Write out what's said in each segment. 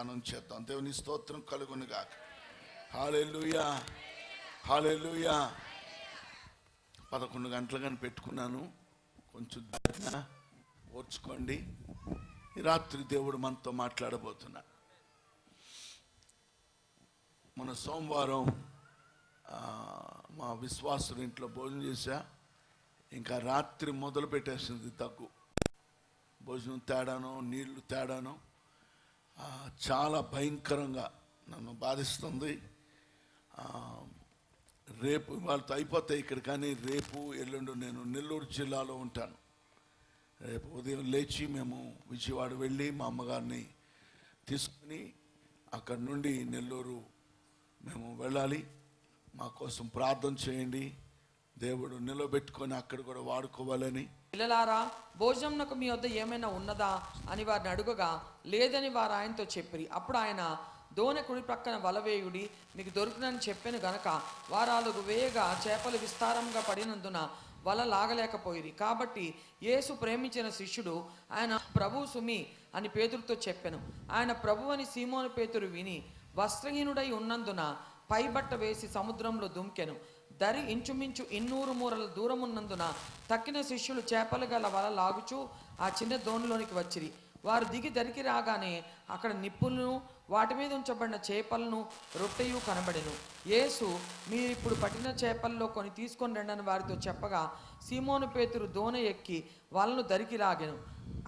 ధ్యానం చేద్దాం. దేవుని స్తోత్రం కలుగును గాక హాలెలుయా హాలెలుయా పదకొండు కానీ పెట్టుకున్నాను. కొంచెం దాటినా ఓర్చుకోండి. ఈ రాత్రి దేవుడు మనతో మాట్లాడబోతున్నా. మన సోమవారం మా విశ్వాసుడు ఇంట్లో భోజనం చేశా. ఇంకా రాత్రి మొదలు పెట్టేసింది దగ్గు. భోజనం తేడాను నీళ్ళు తేడాను. చాలా భయంకరంగా నన్ను బాధిస్తుంది. రేపు వాళ్ళతో అయిపోతాయి ఇక్కడ కానీ రేపు ఎల్లుండి నేను నెల్లూరు జిల్లాలో ఉంటాను. రేపు ఉదయం లేచి మేము విజయవాడ వెళ్ళి మా అమ్మగారిని తీసుకుని అక్కడి నుండి నెల్లూరు మేము వెళ్ళాలి. మా కోసం ప్రార్థన చేయండి. దేవుడు నిలబెట్టుకొని అక్కడ కూడా వాడుకోవాలని. పిల్లలారా భోజనంకు మీ వద్ద ఏమైనా ఉన్నదా అని వారిని అడుగగా లేదని వారు ఆయనతో చెప్పిరి. అప్పుడు ఆయన దోనె కుడి ప్రక్కన వలవేయుడి మీకు దొరుకునని చెప్పాను గనక వారాలకు వేయగా చేపలు విస్తారంగా పడినందున వల లాగలేకపోయిరి. కాబట్టి యేసు ప్రేమించిన శిష్యుడు ఆయన ప్రభు సుమి అని పేతురుతో చెప్పాను. ఆయన ప్రభు అని సీమోను పేతురు విని వస్త్రహీనుడై ఉన్నందున పైబట్ట వేసి సముద్రంలో దుంకెను. దరి ఇంచుమించు ఇన్నూరు మూరల దూరం ఉన్నందున తక్కిన శిష్యులు చేపలు గల వల లాగుచూ ఆ చిన్న దోణిలోనికి వచ్చిరి. వారు దిగి దరికి రాగానే అక్కడ నిప్పులను వాటి మీద ఉంచబడిన చేపలను రొట్టెయు కనబడెను. యేసు మీరు ఇప్పుడు పట్టిన చేపల్లో కొన్ని తీసుకొని రండని వారితో చెప్పగా సీమోను పేతురు దోణ ఎక్కి వలను దరికి లాగెను.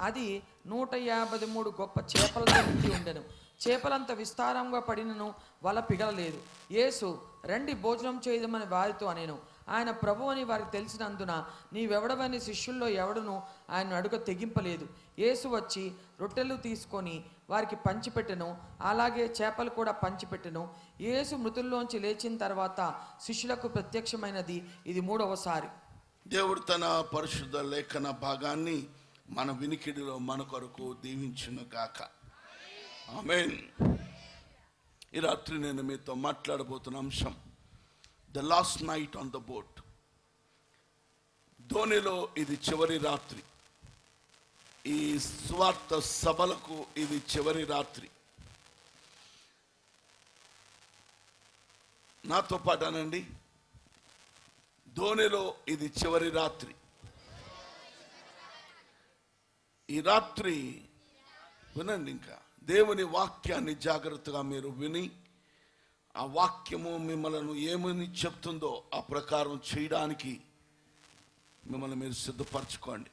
అది నూట యాభై మూడు గొప్ప చేపలతో నిండి ఉండెను. చేపలంత విస్తారంగా పడినను వల పిగలలేదు. యేసు రండి భోజనం చేయదమని వారితో అనేను. ఆయన ప్రభు అని వారికి తెలిసినందున నీవెవడవని శిష్యుల్లో ఎవడును ఆయన అడుగ తెగింపలేదు. యేసు వచ్చి రొట్టెలు తీసుకొని వారికి పంచిపెట్టెను. అలాగే చేపలు కూడా పంచిపెట్టెను. యేసు మృతుల్లోంచి లేచిన తర్వాత శిష్యులకు ప్రత్యక్షమైనది. ఇది మూడవసారి దేవుడు తన పరిశుద్ధ లేఖన భాగాన్ని మన వినికిడిలో మన కొరకు దీవించును గాక. ఆమెన్. ఈ రాత్రి నేను మీతో మాట్లాడబోతున్న అంశం the last night on the boat ధోనిలో ఇది చివరి రాత్రి. ఈ స్వార్థ సభలకు ఇది చివరి రాత్రి. నాతో పాటానండి ధోనిలో ఇది చివరి రాత్రి. ఈ రాత్రి వినండి ఇంకా. దేవుని వాక్యాన్ని జాగ్రత్తగా మీరు విని ఆ వాక్యము మిమ్మల్ని ఏమని చెప్తుందో ఆ ప్రకారం చేయడానికి మిమ్మల్ని మీరు సిద్ధపరచుకోండి.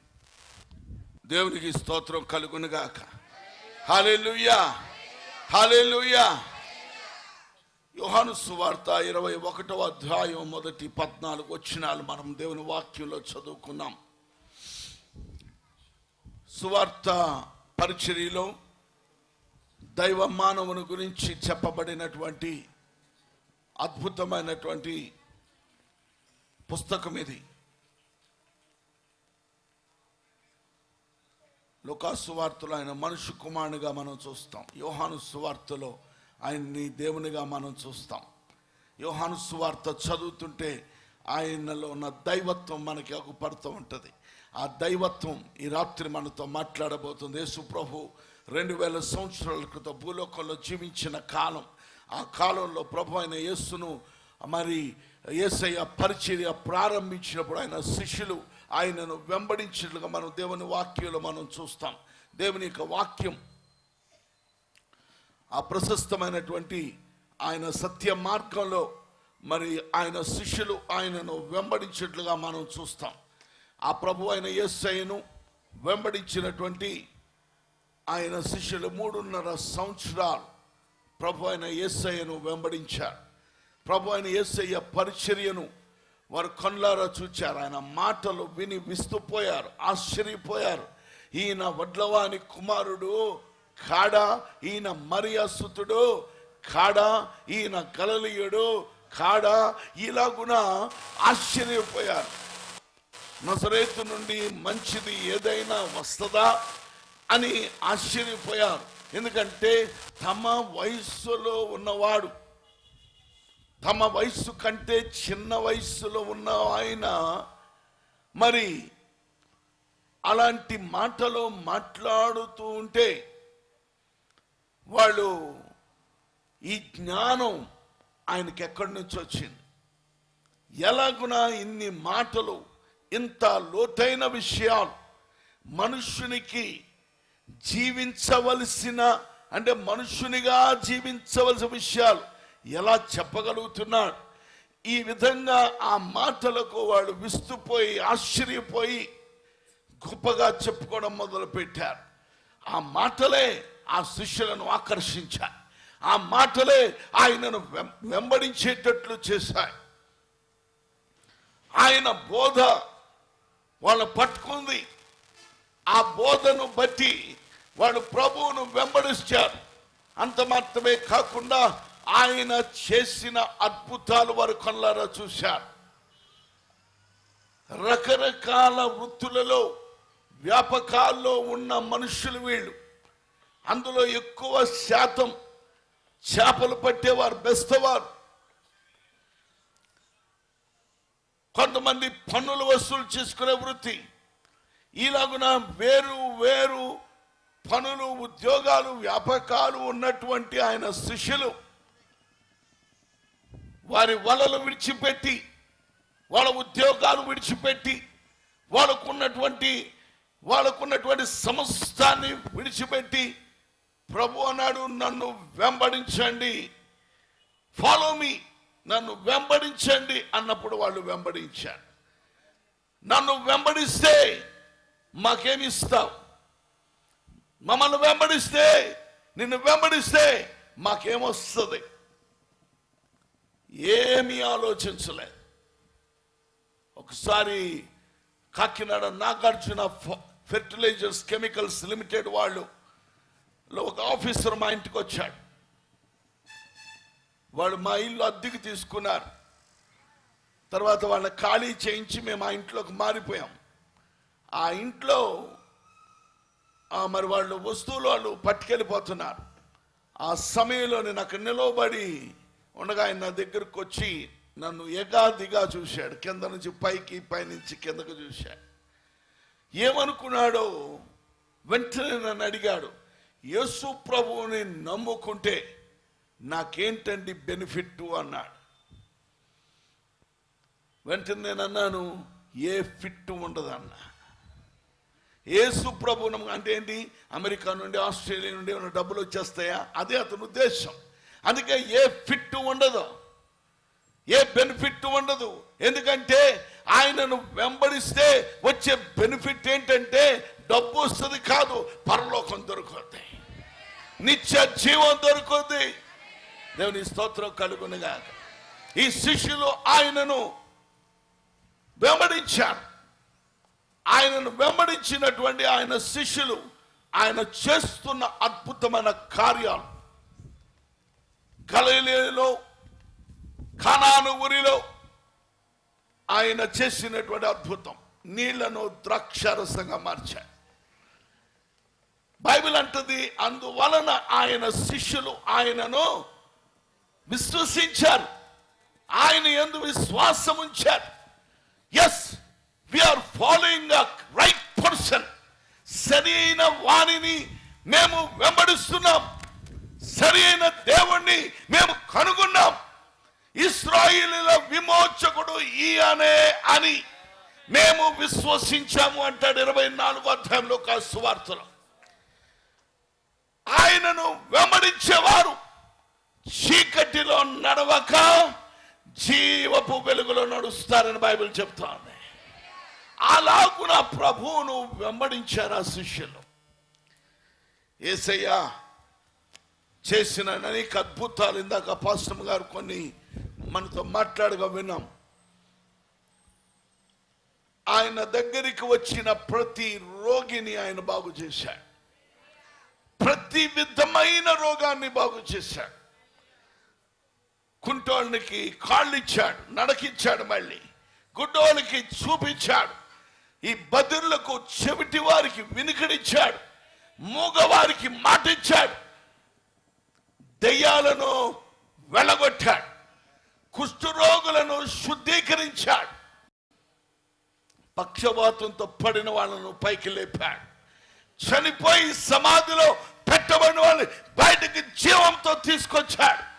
దేవునికి స్తోత్రం కలుగునుగాక. హాలేలుయ్యా హాలేలుయ్యా యోహాను సువార్త ఇరవై ఒకటవ అధ్యాయం మొదటి పద్నాలుగు వచ్చినాలు మనం దేవుని వాక్యంలో చదువుకున్నాం. సువార్త పరిచర్యలో దైవ మానవుని గురించి చెప్పబడినటువంటి అద్భుతమైనటువంటి పుస్తకం ఇది. లుకాసు ఆయన మనుషు కుమారునిగా మనం చూస్తాం. యోహాను సువార్తలో ఆయన్ని దేవునిగా మనం చూస్తాం. యోహాను సువార్త చదువుతుంటే ఆయనలో ఉన్న దైవత్వం మనకి అగుపడుతూ ఉంటుంది. ఆ దైవత్వం ఈ రాత్రి మనతో మాట్లాడబోతుంది. యేసు ప్రభు రెండు వేల సంవత్సరాల క్రితం భూలోకంలో జీవించిన కాలం. ఆ కాలంలో ప్రభు అయిన యేసును మరి ఏసయ్య పరిచర్య ప్రారంభించినప్పుడు ఆయన శిష్యులు ఆయనను వెంబడించినట్లుగా మనం దేవుని వాక్యంలో మనం చూస్తాం. దేవుని యొక్క వాక్యం ఆ ప్రశస్తమైనటువంటి ఆయన సత్య మార్గంలో మరి ఆయన శిష్యులు ఆయనను వెంబడించినట్లుగా మనం చూస్తాం. ఆ ప్రభు అయిన ఎస్ఐను వెంబడించినటువంటి ఆయన శిష్యులు మూడున్నర సంవత్సరాలు ప్రభు అయిన ఎస్ఐను వెంబడించారు. ప్రభు అయిన ఎస్ఐ పరిచర్యను వారు కళ్ళారా చూచారు. ఆయన మాటలు విని విస్తుపోయారు ఆశ్చర్యపోయారు. ఈయన వడ్లవాని కుమారుడు కాడా ఈయన మరియాసుతుడు కాడా ఈయన కలలియుడు కాడా ఇలాగున ఆశ్చర్యపోయారు. నజరేతు నుండి మంచిది ఏదైనా వస్తుందా అని ఆశ్చర్యపోయారు. ఎందుకంటే తమ వయస్సులో ఉన్నవాడు తమ వయస్సు కంటే చిన్న వయస్సులో ఉన్న ఆయన మరి అలాంటి మాటలు మాట్లాడుతూ ఉంటే వాళ్ళు ఈ జ్ఞానం ఆయనకి ఎక్కడి నుంచి వచ్చింది? ఎలాగున ఇన్ని మాటలు ఇంత లోతైన విషయాలు మనుష్యునికి జీవించవలసిన అంటే మనుష్యునిగా జీవించవలసిన విషయాలు ఎలా చెప్పగలుగుతున్నాడు? ఈ విధంగా ఆ మాటలకు వాడు విస్తుపోయి ఆశ్చర్యపోయి గొప్పగా చెప్పుకోవడం మొదలుపెట్టారు. ఆ మాటలే ఆ శిష్యులను ఆకర్షించాయి. ఆ మాటలే ఆయనను వెం- వెంబడించేటట్లు చేశాయి. ఆయన బోధ వాళ్ళు పట్టుకుంది. ఆ బోధను బట్టి వాళ్ళు ప్రభువును వెంబడిస్తారు. అంత మాత్రమే కాకుండా ఆయన చేసిన అద్భుతాలు వారు కళ్ళారా చూశారు. రకరకాల వృత్తులలో వ్యాపకాల్లో ఉన్న మనుషులు వీళ్ళు. అందులో ఎక్కువ శాతం చేపలు పట్టేవారు బెస్తవారు. కొంతమంది పన్నులు వసూలు చేసుకునే వృత్తి. ఇలాగున వేరు వేరు పనులు ఉద్యోగాలు వ్యాపకాలు ఉన్నటువంటి ఆయన శిష్యులు వారి వలలు విడిచిపెట్టి వాళ్ళ ఉద్యోగాలు విడిచిపెట్టి వాళ్ళకున్నటువంటి వాళ్ళకున్నటువంటి సమస్తాన్ని విడిచిపెట్టి ప్రభు అన్నాడు నన్ను వెంబడించండి. ఫాలో మీ నన్ను వెంబడించండి అన్నప్పుడు వాళ్ళు వెంబడించారు. నన్ను వెంబడిస్తే మాకేమి ఇస్తావు? మమ్మల్ని వెంబడిస్తే నిన్ను వెంబడిస్తే మాకేమొస్తుంది? ఏమీ ఆలోచించలేదు. ఒకసారి Kakinada Nagarjuna fertilisers chemicals limited వాళ్ళు లో ఒక ఆఫీసర్ మా ఇంటికి వచ్చాడు వాళ్ళు మా ఇల్లు అద్దెకి తీసుకున్నారు. తర్వాత వాళ్ళని ఖాళీ చేయించి మేము ఆ ఇంట్లోకి మారిపోయాం. ఆ ఇంట్లో ఆ మరి వాళ్ళు వస్తువులు వాళ్ళు పట్టుకెళ్ళిపోతున్నారు. ఆ సమయంలో నేను అక్కడ నిలవబడి ఉండగా ఆయన నా దగ్గరకు వచ్చి నన్ను ఎగాదిగా చూశాడు. కింద నుంచి పైకి పైనుంచి కిందకు చూశాడు. ఏమనుకున్నాడో వెంటనే నన్ను అడిగాడు. యేసు ప్రభువుని నమ్ముకుంటే నాకేంటండి బెనిఫిట్ అన్నాడు. వెంటనే నేను అన్నాను ఏ ఫిట్ ఉండదు అన్నా ఏ ప్రభు అంటే ఏంటి అమెరికా నుండి ఆస్ట్రేలియా నుండి ఏమైనా డబ్బులు వచ్చేస్తాయా? అదే అతని ఉద్దేశం. అందుకే ఏ ఫిట్ ఉండదు. ఏ బెనిఫిట్ ఉండదు. ఎందుకంటే ఆయనను వెంబడిస్తే వచ్చే బెనిఫిట్ ఏంటంటే డబ్బు వస్తుంది కాదు పరలోకం దొరుకుతుంది. నిత్య జీవం దొరుకుతుంది. దేవుని స్తోత్రం కలుగునుగా ఈ శిష్యులు ఆయనను వెంబడించారు. ఆయనను వెంబడించినటువంటి ఆయన శిష్యులు ఆయన చేస్తున్న అద్భుతమైన కార్యాలు. గలీలలో ఖనాను ఊరిలో ఆయన చేసినటువంటి అద్భుతం. నీళ్ళను ద్రాక్షరసంగా మార్చాడు బైబిల్ అంటది అందువలన ఆయన శిష్యులు ఆయనను విశ్వసించారు. ఆయన ఎందు విశ్వాసం ఉంచారు. As are following a right person సరైన వాణిని మేము వెంబడిస్తున్నాం. సరైన దేవుణ్ణి మేము కనుగొన్నాం. ఇస్రాయిలీల విమోచకుడు ఈయనే అని మేము విశ్వసించాము అంటాడు ఇరవై నాలుగో అధ్యాయంలో ఒక సువార్తలో. ఆయనను వెంబడించేవారు. చీకటిలో నడవక జీవపు వెలుగులో నడుస్తారని బైబిల్ చెప్తోంది. అలాగున ప్రభువును వెంబడించారు ఆ శిష్యులు. ఏసయ్య చేసిన అనేక అద్భుతాలు ఇందాక పాస్టమ్ గారు కొన్ని మనతో మాట్లాడగా విన్నాం. ఆయన దగ్గరికి వచ్చిన ప్రతి రోగిని ఆయన బాగు చేశాడు. ప్రతి విధమైన రోగాన్ని బాగు చేశాడు. కుంటోళ్ళకి కాళ్ళు ఇచ్చాడు నడకిచ్చాడు మళ్ళీ. గుడ్డోళ్ళకి చూపించాడు. ఈ బదుర్లకు చెవిటి వారికి వినికిడిచ్చాడు. మూగవారికి మాటిచ్చాడు. దెయ్యాలను వెళ్ళగొట్టాడు కుష్ఠరోగులను శుద్ధీకరించాడు. పక్షవాతంతో పడిన వాళ్ళను పైకి లేపాడు. చనిపోయి సమాధిలో పెట్టబడిన వాళ్ళని బయటకి జీవంతో తీసుకొచ్చాడు.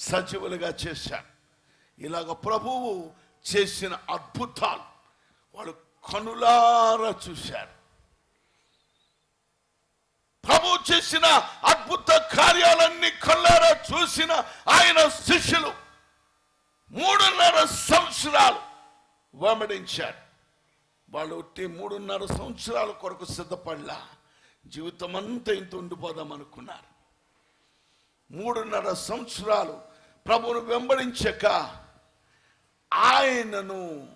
సజీవులుగా చేశారు ఇలాగ ప్రభువు చేసిన అద్భుతాలు వాళ్ళు కనులారా చూశారు ప్రభు చేసిన అద్భుత కార్యాలన్నీ కళ్ళారా చూసిన ఆయన శిష్యులు మూడున్నర సంవత్సరాలు వెంబడించారు. వాళ్ళు ఒట్టి మూడున్నర సంవత్సరాల కొరకు సిద్ధపడలా. జీవితం అంతా ఇంత ఉండిపోదాం అనుకున్నారు. మూడున్నర సంవత్సరాలు ప్రభువును వెంబడించక ఆయనను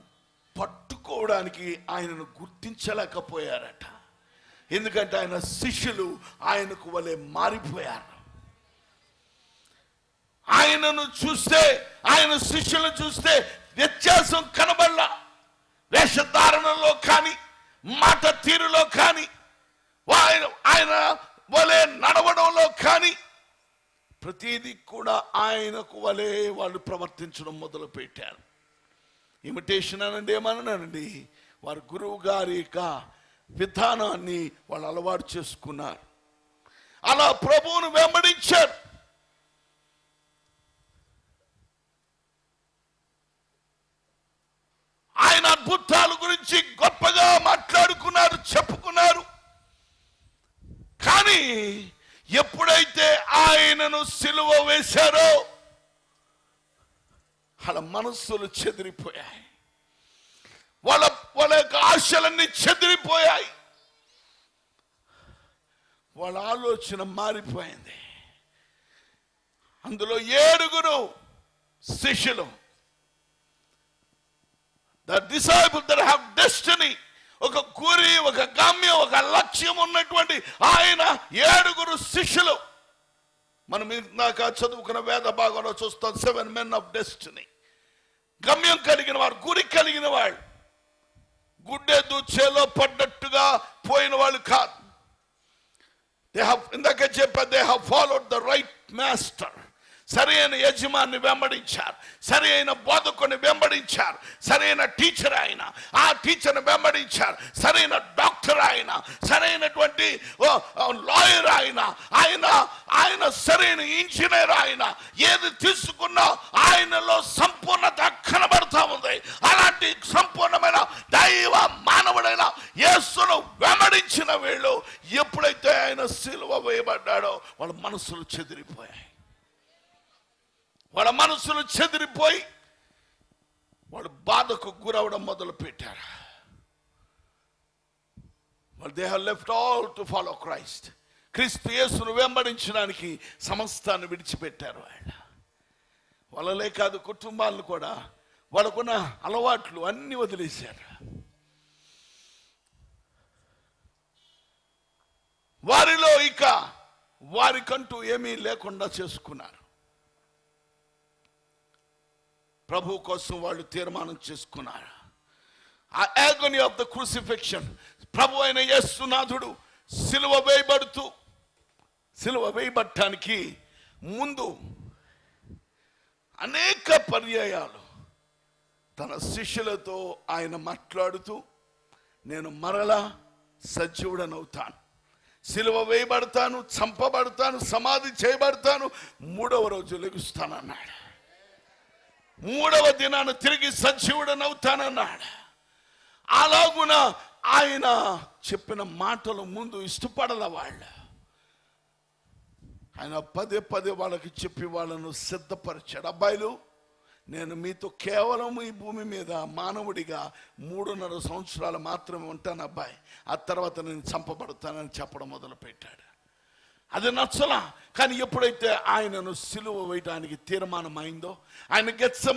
పట్టుకోవడానికి ఆయనను గుర్తించలేకపోయారట. ఎందుకంటే ఆయన శిష్యులు ఆయనకు వలె మారిపోయారు. ఆయనను చూస్తే ఆయన శిష్యులను చూస్తే వ్యత్యాసం కనబడలా. వేషధారణలో కానీ మాట తీరులో కానీ ఆయన ఆయన వలె నడవడంలో కానీ ప్రతిదీ కూడా ఆయనకు వలె వాళ్ళు ప్రవర్తించడం మొదలు పెట్టారు ఇమిటేషన్ అనండి? ఏమన్నానండి వారి గురువు గారి యొక్క విధానాన్ని వాళ్ళు అలవాటు చేసుకున్నారు. అలా ప్రభువును వెంబడించారు. ఆయన అద్భుతాల గురించి గొప్పగా మాట్లాడుకున్నారు చెప్పుకున్నారు. కానీ ఎప్పుడైతే ఆయనను సిలువ వేశారో వాళ్ళ మనస్సులు చెదిరిపోయాయి. వాళ్ళ వాళ్ళ యొక్క ఆశలన్నీ చెదిరిపోయాయి. వాళ్ళ ఆలోచన మారిపోయింది. అందులో ఏడుగురు శిష్యులు the disciple there have destiny ఒక గురి ఒక గమ్యం ఒక లక్ష్యం ఉన్నటువంటి ఆయన ఏడుగురు శిష్యులు. మనం ఇందాక చదువుకున్న వేద భాగంలో చూస్తాం సెవెన్ మెన్ ఆఫ్ డెస్టినీ గమ్యం కలిగిన వారు గురి కలిగిన వాళ్ళు గుడ్డెద్దు చేలో పడ్డట్టుగా పోయిన వాళ్ళు కాదు. దే హ్యావ్ ఇందాక చెప్పా they have followed the right master సరైన యజమాన్ని వెంబడించారు. సరైన బోధకుని వెంబడించారు. సరైన టీచర్ ఆయన. ఆ టీచర్ని వెంబడించారు. సరైన డాక్టర్ ఆయన. సరైనటువంటి లాయర్ ఆయన. ఆయన ఆయన సరైన ఇంజనీర్ ఆయన. ఏది తీసుకున్నా ఆయనలో సంపూర్ణత కనబడతా ఉంది. అలాంటి సంపూర్ణమైన దైవ మానవుడైన యేసును వెంబడించిన వీళ్ళు ఎప్పుడైతే ఆయన సిలువ వేయబడ్డాడో వాళ్ళ మనసులు చెదిరిపోయాయి. వాళ్ళ మనసులు చెదిరిపోయి వాళ్ళు బాధకు గురవడం మొదలు పెట్టారు వాళ్ళు they left all to follow Christ క్రీస్తు యేసును వెంబడించడానికి సమస్తాన్ని విడిచిపెట్టారు వాళ్ళు వాళ్ళలే కాదు కుటుంబాలను కూడా వాళ్ళకున్న అలవాట్లు అన్ని వదిలేశారు. వారిలో ఇక వారికంటూ ఏమీ లేకుండా చేసుకున్నారు. ప్రభు కోసం వాళ్ళు తీర్మానం చేసుకున్నారు. ఆ యాగనీ ఆఫ్ ద క్రూసిఫిక్షన్ ప్రభు అయిన యేసునాథుడు సిలువ వేయబడుతూ సిలువ వేయబట్టడానికి ముందు అనేక పర్యాయాలు తన శిష్యులతో ఆయన మాట్లాడుతూ నేను మరలా సజీవుడనవుతాను సిలువ వేయబడతాను చంపబడతాను సమాధి చేయబడతాను మూడవ రోజు లెగుస్తానన్నాడు. మూడవ దినాన తిరిగి సజీవుడనవుతానన్నాడు. అలాగున ఆయన చెప్పిన మాటలు ముందు ఇష్టపడల వాళ్ళు. ఆయన పదే పదే వాళ్ళకి చెప్పి వాళ్ళను సిద్ధపరిచాడు. అబ్బాయిలు నేను మీతో కేవలం ఈ భూమి మీద మానవుడిగా మూడున్నర సంవత్సరాలు మాత్రమే ఉంటాను అబ్బాయి. ఆ తర్వాత నేను చంపబడతానని చెప్పడం మొదలు పెట్టాడు అది నచ్చలా. కానీ ఎప్పుడైతే ఆయనను సిలువ వేయడానికి తీర్మానం అయిందో ఆయన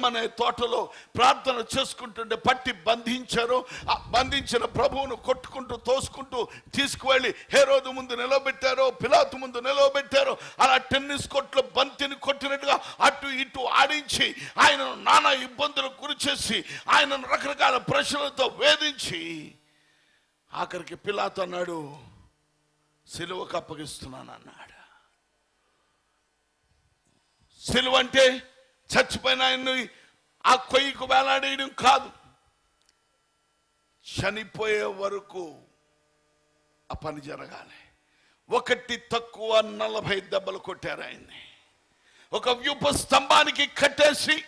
అనే తోటలో ప్రార్థన చేసుకుంటుంటే పట్టి బంధించారు. బంధించిన ప్రభువును కొట్టుకుంటూ తోసుకుంటూ తీసుకువెళ్ళి హేరోదు ముందు నిలబెట్టారో పిలాతు ముందు నిలబెట్టారు. అలా టెన్నిస్ కోర్టులో బంతిని కొట్టినట్టుగా అటు ఇటు ఆడించి ఆయనను నానా ఇబ్బందులకు గురి చేసి ఆయనను రకరకాల ప్రశ్నలతో వేధించి ఆఖరికి పిలాతు అన్నాడు సిలువకు అప్పగిస్తున్నాను అన్నాడు సిలువ అంటే చచ్చిపోయిన ఆయన్ని ఆ కొయ్యకు వేలాడేయడం కాదు. చనిపోయే వరకు ఆ పని జరగాలి. ఒకటి తక్కువ నలభై దెబ్బలు కొట్టారు ఆయన్ని. ఒక వ్యూప స్తంభానికి కట్టేసి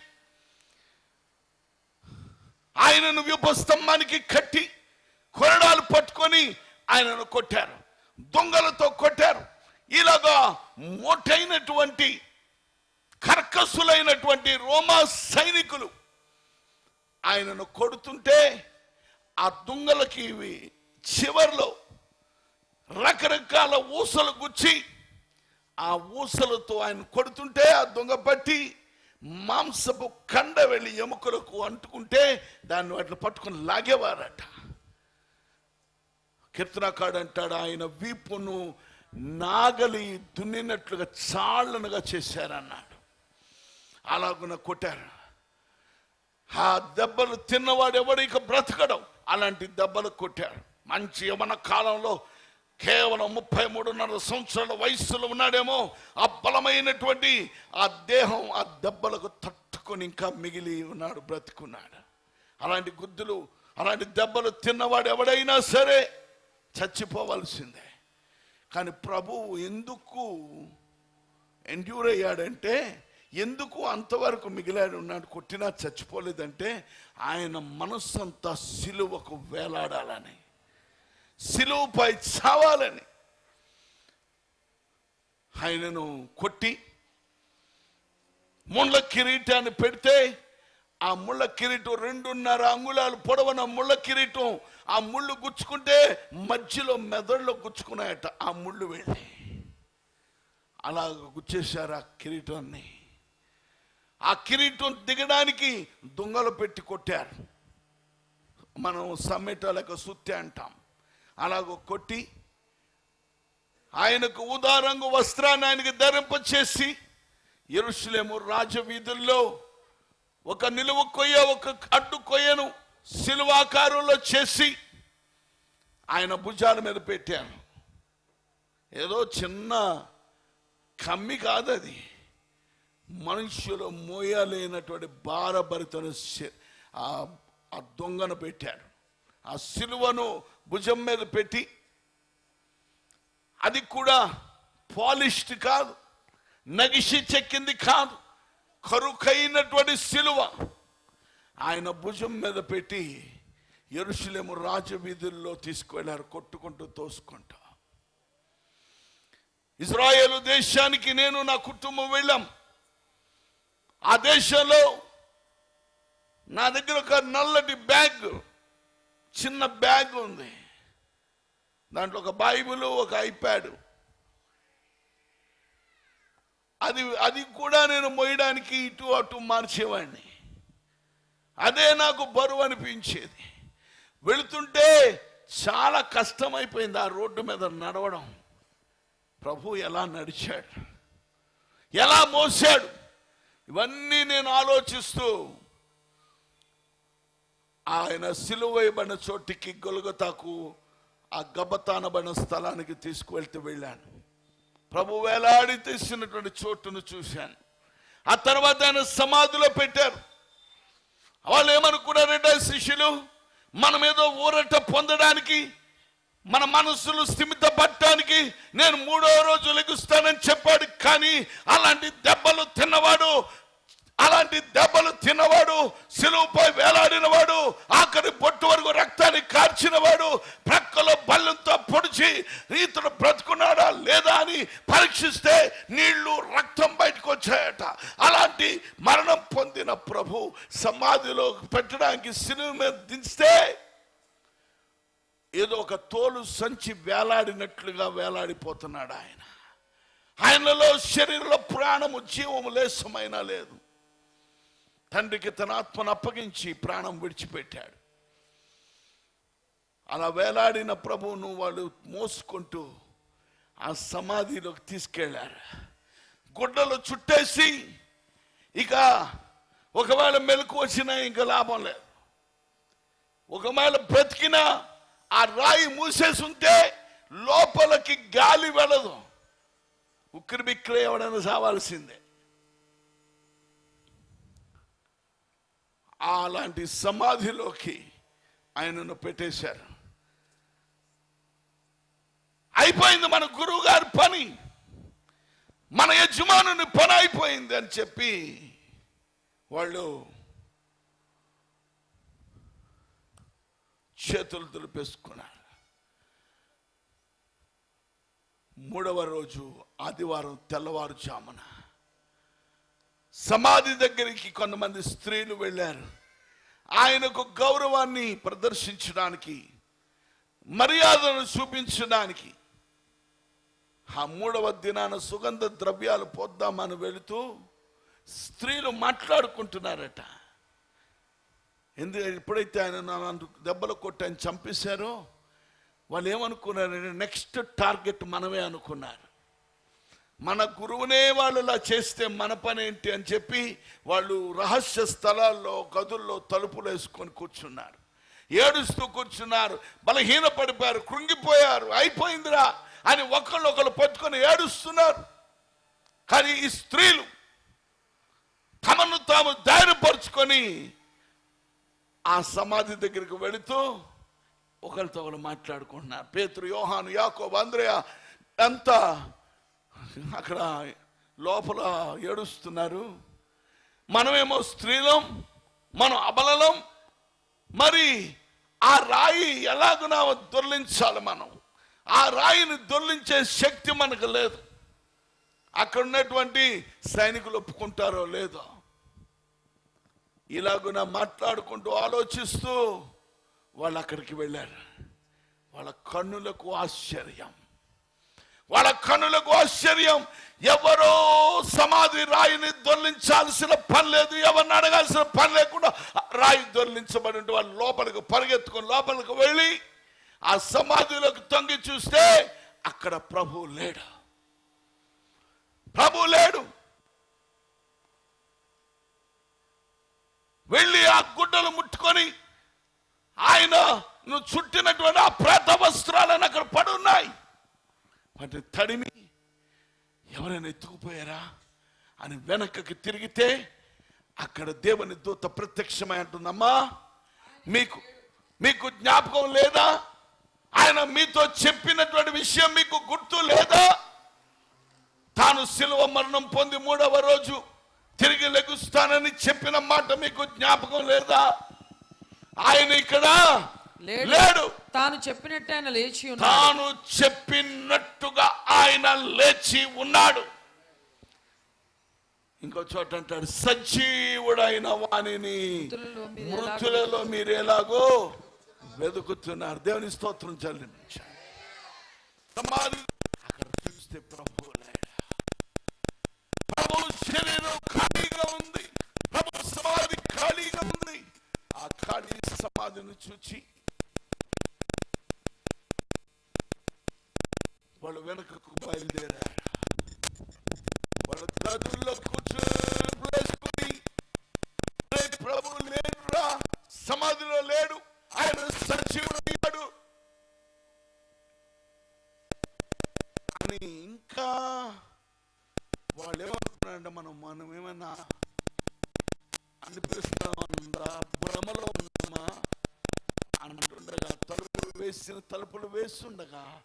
ఆయనను వ్యూప స్తంభానికి కట్టి కొరడాలు పట్టుకొని ఆయనను కొట్టారు. దొంగలతో కొట్టారు. ఇలాగా మోటైనటువంటి కర్కసులైనటువంటి రోమా సైనికులు ఆయనను కొడుతుంటే ఆ దొంగలకి ఇవి చివర్లో రకరకాల ఊసలు గుచ్చి ఆ ఊసలతో ఆయన కొడుతుంటే ఆ దొంగ పట్టి మాంసపు కండ వెళ్ళి ఎముకలకు అంటుకుంటే దాన్ని వాటిని పట్టుకుని లాగేవారట. కీర్తనకాడు అంటాడు ఆయన వీపును నాగలి దున్నినట్లుగా చాళ్ళనుగా చేశారన్నాడు. అలాగున కొట్టారు. ఆ దెబ్బలు తిన్నవాడు ఎవడు? ఇక బ్రతకడం. అలాంటి దెబ్బలు కొట్టారు. మంచి యవన కాలంలో కేవలం ముప్పై మూడున్నర సంవత్సరాల వయస్సులో ఉన్నాడేమో. ఆ బలమైనటువంటి ఆ దేహం ఆ దెబ్బలకు తట్టుకొని ఇంకా మిగిలి ఉన్నాడు బ్రతుకున్నాడు. అలాంటి గుద్దులు అలాంటి దెబ్బలు తిన్నవాడు ఎవడైనా సరే చచ్చిపోవలసిందే. కానీ ప్రభువు ఎందుకు ఎండ్యూర్ అయ్యాడంటే ఎందుకు అంతవరకు మిగిలాడు ఉన్నాడు కొట్టినా చచ్చిపోలేదంటే ఆయన మనస్సంతా సిలువకు వేలాడాలని సిలువుపై చావాలని ఆయనను కొట్టి ముళ్ళ కిరీటాన్ని పెడితే ఆ ముళ్ళ కిరీటం రెండున్నర అంగుళాలు పొడవన ముళ్ళ కిరీటం. ఆ ముళ్ళు గుచ్చుకుంటే మధ్యలో మెదడులో గుచ్చుకున్నాయట. ఆ ముళ్ళు వెళ్ళి. అలాగ గుచ్చేశారు ఆ కిరీటాన్ని. ఆ కిరీటం దిగడానికి దొంగలు పెట్టి కొట్టారు. మనం సమ్మెటలకు సుత్తి అంటాం. అలాగ కొట్టి ఆయనకు ఉదారంగు వస్త్రాన్ని ఆయనకి ధరింపచేసి ఎరుషులేము రాజవీధుల్లో ఒక నిలువ కొయ్య ఒక అడ్డు కొయ్యను శిలువాకారంలో చేసి ఆయన భుజాల మీద పెట్టాను. ఏదో చిన్న కమ్మి కాదు అది. మనుషులు మోయలేనటువంటి భారభరితను ఆ ఆ దొంగను పెట్టారు. ఆ సిలువను భుజం మీద పెట్టి అది కూడా పాలిష్డ్ కాదు నగిషి చెక్కింది కాదు. కరుకైనటువంటి సిలువ. ఆయన భుజం మీద పెట్టి ఎరుషులేము రాజవీధుల్లో తీసుకువెళ్ళారు కొట్టుకుంటూ తోసుకుంటూ. ఇజ్రాయేల్ దేశానికి నేను నా కుటుంబం వెళ్ళాం. ఆ దేశంలో నా దగ్గర ఒక నల్లటి బ్యాగ్ చిన్న బ్యాగ్ ఉంది. దాంట్లో ఒక బైబిల్ ఒక ఐప్యాడ్. అది అది కూడా నేను మోయడానికి ఇటు అటు మార్చేవాడిని. అదే నాకు బరువు అనిపించేది. వెళుతుంటే చాలా కష్టమైపోయింది ఆ రోడ్డు మీద నడవడం. ప్రభు ఎలా నడిచాడు? ఎలా మోసాడు? ఇవన్నీ నేను ఆలోచిస్తూ ఆయన సిలువైబడిన చోటికి గొలుగతాకు ఆ గబతానబడిన స్థలానికి తీసుకువెళ్తూ వెళ్ళాను. ప్రభు వేలాడి తీసినటువంటి చోటును చూశాను. ఆ తర్వాత ఆయన సమాధిలో పెట్టారు. వాళ్ళు ఏమనుకున్నారంటే శిష్యులు మనం ఏదో ఊరట పొందడానికి మన మనసులు స్థిమిత పట్టడానికి నేను మూడో రోజు లెగుస్తానని చెప్పాడు. కానీ అలాంటి దెబ్బలు తిన్నవాడు అలాంటి దెబ్బలు తిన్నవాడు సిలువుపై వేలాడినవాడు ఆఖరి పెట్టడానికి సిలువ మీద దించితే ఏదో ఒక తోలు సంచి వేలాడినట్లుగా వేలాడిపోతున్నాడు ఆయన. ఆయనలో శరీరంలో ప్రాణము జీవము లేసమైనా లేదు. తండ్రికి తన ఆత్మను అప్పగించి ప్రాణం విడిచిపెట్టాడు. అలా వేలాడిన ప్రభువును వాళ్ళు మోసుకుంటూ ఆ సమాధిలోకి తీసుకెళ్ళారు. గుడ్డలు చుట్టేసి ఇక ఒకవేళ మెలకు వచ్చినా ఇంకా లాభం లేదు. ఒకవేళ బ్రతికిన ఆ రాయి మూసేసి ఉంటే లోపలికి గాలి వెళ్ళదు. ఉక్కిరి బిక్కిరి ఎవడైనా సావాల్సిందే. అలాంటి సమాధిలోకి ఆయనను పెట్టేశారు. అయిపోయింది మన గురువు గారి పని. మన యజమానుని పని అయిపోయింది అని చెప్పి వాళ్ళు చేతులు దులిపేసుకున్నారు మూడవ రోజు ఆదివారం తెల్లవారుజామున సమాధి దగ్గరికి కొంతమంది స్త్రీలు వెళ్ళారు. ఆయనకు గౌరవాన్ని ప్రదర్శించడానికి మర్యాదను చూపించడానికి ఆ మూడవ దినాన సుగంధ ద్రవ్యాలు పోద్దామని వెళుతూ స్త్రీలు మాట్లాడుకుంటున్నారట. ఎందుకు ఎప్పుడైతే ఆయన నన్ను దెబ్బలు కొట్టి ఆయన చంపేశారో వాళ్ళు ఏమనుకున్నారు నెక్స్ట్ టార్గెట్ మనమే అనుకున్నారు. మన గురువునే వాళ్ళు ఇలా చేస్తే మన పని ఏంటి? అని చెప్పి వాళ్ళు రహస్య స్థలాల్లో గదుల్లో తలుపులు వేసుకొని కూర్చున్నారు. ఏడుస్తూ కూర్చున్నారు. బలహీన పడిపోయారు కృంగిపోయారు. అయిపోయిందిరా అని ఒకళ్ళు ఒకళ్ళు పట్టుకొని ఏడుస్తున్నారు. కానీ ఈ స్త్రీలు తమను తాము ధైర్యపరుచుకొని ఆ సమాధి దగ్గరికి వెళుతూ ఒకరితో ఒకరు మాట్లాడుకుంటున్నారు. పేతురు యోహాను యాకోబు అంద్రయ అంతా అక్కడ లోపల ఏడుస్తున్నారు. మనమేమో స్త్రీలం మనం అబలలం మరి ఆ రాయి ఎలాగునా దొర్లించాలి మనం. ఆ రాయిని దొర్లించే శక్తి మనకు లేదు. అక్కడ ఉన్నటువంటి సైనికులు ఒప్పుకుంటారో లేదో. ఇలాగున మాట్లాడుకుంటూ ఆలోచిస్తూ వాళ్ళు అక్కడికి వెళ్ళారు. వాళ్ళ కన్నులకు ఆశ్చర్యం. వాళ్ళ కన్నులకు ఆశ్చర్యం. ఎవరో సమాధి రాయిని దొర్లించాల్సిన పని లేదు. ఎవరిని అడగాల్సిన పని లేకుండా రాయి దొర్లించబడి వాళ్ళు లోపలికి పరిగెత్తుకొని లోపలికి వెళ్ళి ఆ సమాధిలోకి తొంగి చూస్తే అక్కడ ప్రభు లేడు. ప్రభు లేడు. వెళ్ళి ఆ గుడ్డలు ముట్టుకొని ఆయన నువ్వు చుట్టినటువంటి ఆ ప్రేత వస్త్రాలను అక్కడ పడున్నాయి వాటిని తడిమి ఎవరైనా ఎత్తుకుపోయారా అని వెనకకి తిరిగితే అక్కడ దేవుని దూత ప్రత్యక్షమై అంటుందమ్మా మీకు మీకు జ్ఞాపకం లేదా? ఆయన మీతో చెప్పినటువంటి విషయం మీకు గుర్తు లేదా? తాను శిలువ మరణం పొంది మూడవ రోజు తిరిగి లెగుస్తానని చెప్పిన మాట మీకు జ్ఞాపకం లేదా? ఆయన ఇక్కడ లేడు. తాను చెప్పినట్టు ఆయన లేచి ఉన్నాడు. తాను చెప్పినట్టుగా ఆయన లేచి ఉన్నాడు. ఇంకో చోట అంటాడు సజీవుడైన వాణిని మృతులలో మీరు ఎలాగో వెతుకుతున్నారు. దేవుని స్తోత్రం చెల్లించారు సమాధి అక్కడ చూస్తే ప్రభు శరీరం ఖాళీగా ఉంది. ప్రభు సమాధి ఖాళీగా ఉంది. ఆ ఖాళీ సమాధిని చూచి వాళ్ళు వెనకకు బయలుదేరారు వాళ్ళ గదుల్లో కూర్చొని వేసుకుని "రే ప్రభు లేడురా సమాధిలో లేడు ఆయన సజీవుడయ్యాడు అని ఇంకా వాళ్ళు ఏమనుకున్నారంటే మనం మనం ఏమన్నా అనిపిస్తామన్నా భ్రమలో ఉన్నామా అంటుండగా తలుపులు వేసిన తలుపులు వేస్తుండగా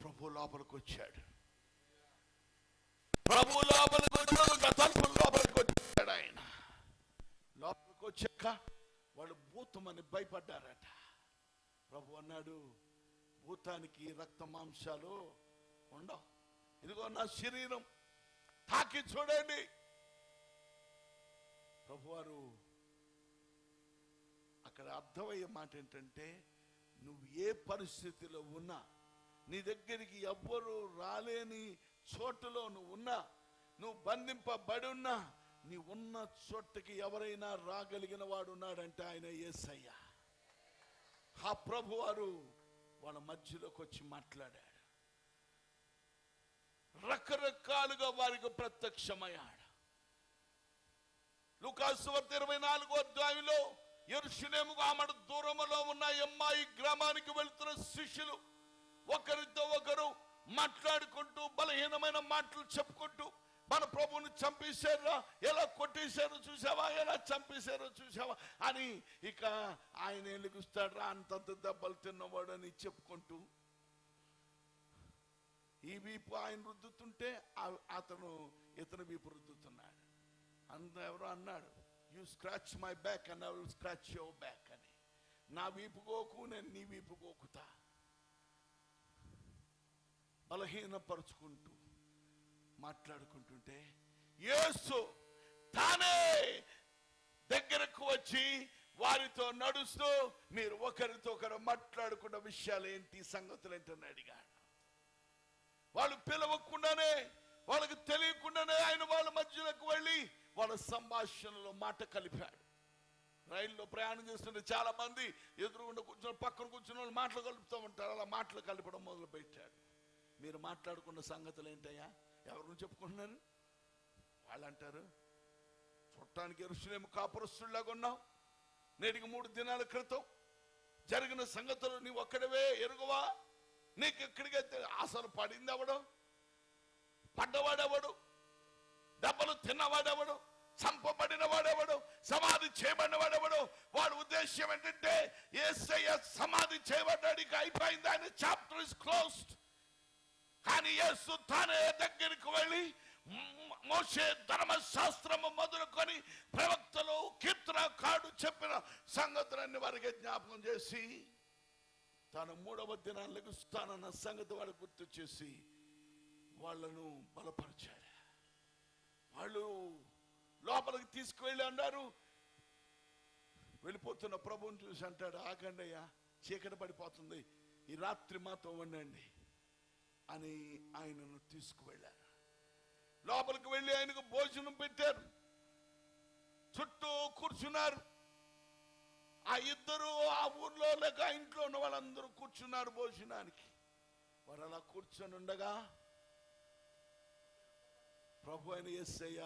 ప్రభు లోపలికి వచ్చాడు. ప్రభు లోపలికి తలుపుల లోపలికి వచ్చాడు ఆయన. లోపలికి వచ్చాక వాళ్ళు భూతమని భయపడ్డారట. ప్రభు అన్నాడు భూతానికి రక్త మాంసాలు ఉండవు. ఇదిగో నా శరీరం తాకి చూడండి. ప్రభువారు అక్కడ అర్థమయ్యే మాట ఏంటంటే నువ్వు ఏ పరిస్థితిలో ఉన్నా నీ దగ్గరికి ఎవ్వరూ రాలేని చోటులో నువ్వు ఉన్నా నువ్వు బంధింపబడి ఉన్నా నీ ఉన్న చోటకి ఎవరైనా రాగలిగిన వాడు ఉన్నాడంటే ఆయన ఏసయ్య. ఆ ప్రభువారు వాళ్ళ మధ్యలోకి వచ్చి మాట్లాడాడు. రకరకాలుగా వారికి ప్రత్యక్షమయ్యాడు. లుకాసు ఇరవై నాలుగో అధ్యాయంలో ఎరుషులేముకు ఆమెడు దూరంలో ఉన్న అమ్మాయి గ్రామానికి వెళుతున్న శిష్యులు ఒకరితో ఒకరు మాట్లాడుకుంటూ బలహీనమైన మాటలు చెప్పుకుంటూ మన ప్రభువుని చంపేశారా? ఎలా కొట్టేశారో చూసావా ఎలా చంపేశారో చూసావా అని ఇక ఆయన ఎలుగుస్తాడు అంతంత దెబ్బలు తిన్నవాడు అని చెప్పుకుంటూ ఈ వీపు ఆయన రుద్దుతుంటే అతను ఇతను వీపు రుద్దుతున్నాడు. అంత ఎవరో అన్నాడు you scratch my back and I will scratch your back అని నా వీపు గోకు నేను నీ వీపు గోకుతా బలహీనపరుచుకుంటూ మాట్లాడుకుంటుంటే యేసు తానే దగ్గరకు వచ్చి వారితో నడుస్తూ మీరు ఒకరితో ఒకరు మాట్లాడుకున్న విషయాలు ఏంటి సంగతులు ఏంటని అడిగాడు. వాళ్ళు పిలవకుండానే వాళ్ళకి తెలియకుండానే ఆయన వాళ్ళ మధ్యలోకి వెళ్ళి వాళ్ళ సంభాషణలో మాట కలిపాడు. రైల్లో ప్రయాణం చేస్తుంటే చాలా మంది ఎదురుగుండా కూర్చొని పక్కన కూర్చున్న వాళ్ళు మాటలు కలుపుతూ ఉంటారు. అలా మాటలు కలపడం మొదలు పెట్టాడు మీరు మాట్లాడుకున్న సంగతులు ఏంటయ్యా? ఎవరు చెప్పుకుంటున్నారు? వాళ్ళు అంటారు చూడటానికి ఎరుసలేము కాపురస్తుల్లాగా ఉన్నావు. నేటికి మూడు దినాల క్రితం జరిగిన సంగతులు నీ ఒక్కడవే ఎరుగువా? నీకు ఎక్కడికైతే అసలు పడింది అవడం పడ్డవాడెవడు? దెబ్బలు తిన్నవాడెవడు? చంపబడిన వాడెవడు సమాధి చేయబడిన వాడెవడు వాడు ఉద్దేశ్యం ఏంటంటే ఏసయ్య సమాధి చేయబడ్డాడు ఇక అయిపోయింది. ఆయన చాప్టర్ ఇస్ క్లోజ్డ్ కానీ యేసు తానే దగ్గరికి వెళ్ళి మోసే ధర్మశాస్త్రము మొదలుకొని ప్రవక్తలు కీర్తన కాడు చెప్పిన సంగతులన్నీ వారికి జ్ఞాపకం చేసి తాను మూడవ దినాన్ని లెగుస్తానన్న సంగతి వాడు గుర్తు చేసి వాళ్ళను బలపరిచాడు. వాళ్ళు లోపలికి తీసుకువెళ్ళి అన్నారు వెళ్ళిపోతున్న ప్రభువుని చూసి అంటాడు ఆగండి అయ్యా చీకటి పడిపోతుంది ఈ రాత్రి మాతో ఉండండి అని ఆయనను తీసుకువెళ్ళారు. లోపలికి వెళ్ళి ఆయనకు భోజనం పెట్టారు. చుట్టూ కూర్చున్నారు. ఆ ఇద్దరు ఆ ఊర్లో లేక ఇంట్లో ఉన్న వాళ్ళందరూ కూర్చున్నారు భోజనానికి. వారు అలా కూర్చొని ఉండగా ప్రభు అయిన యేసయ్య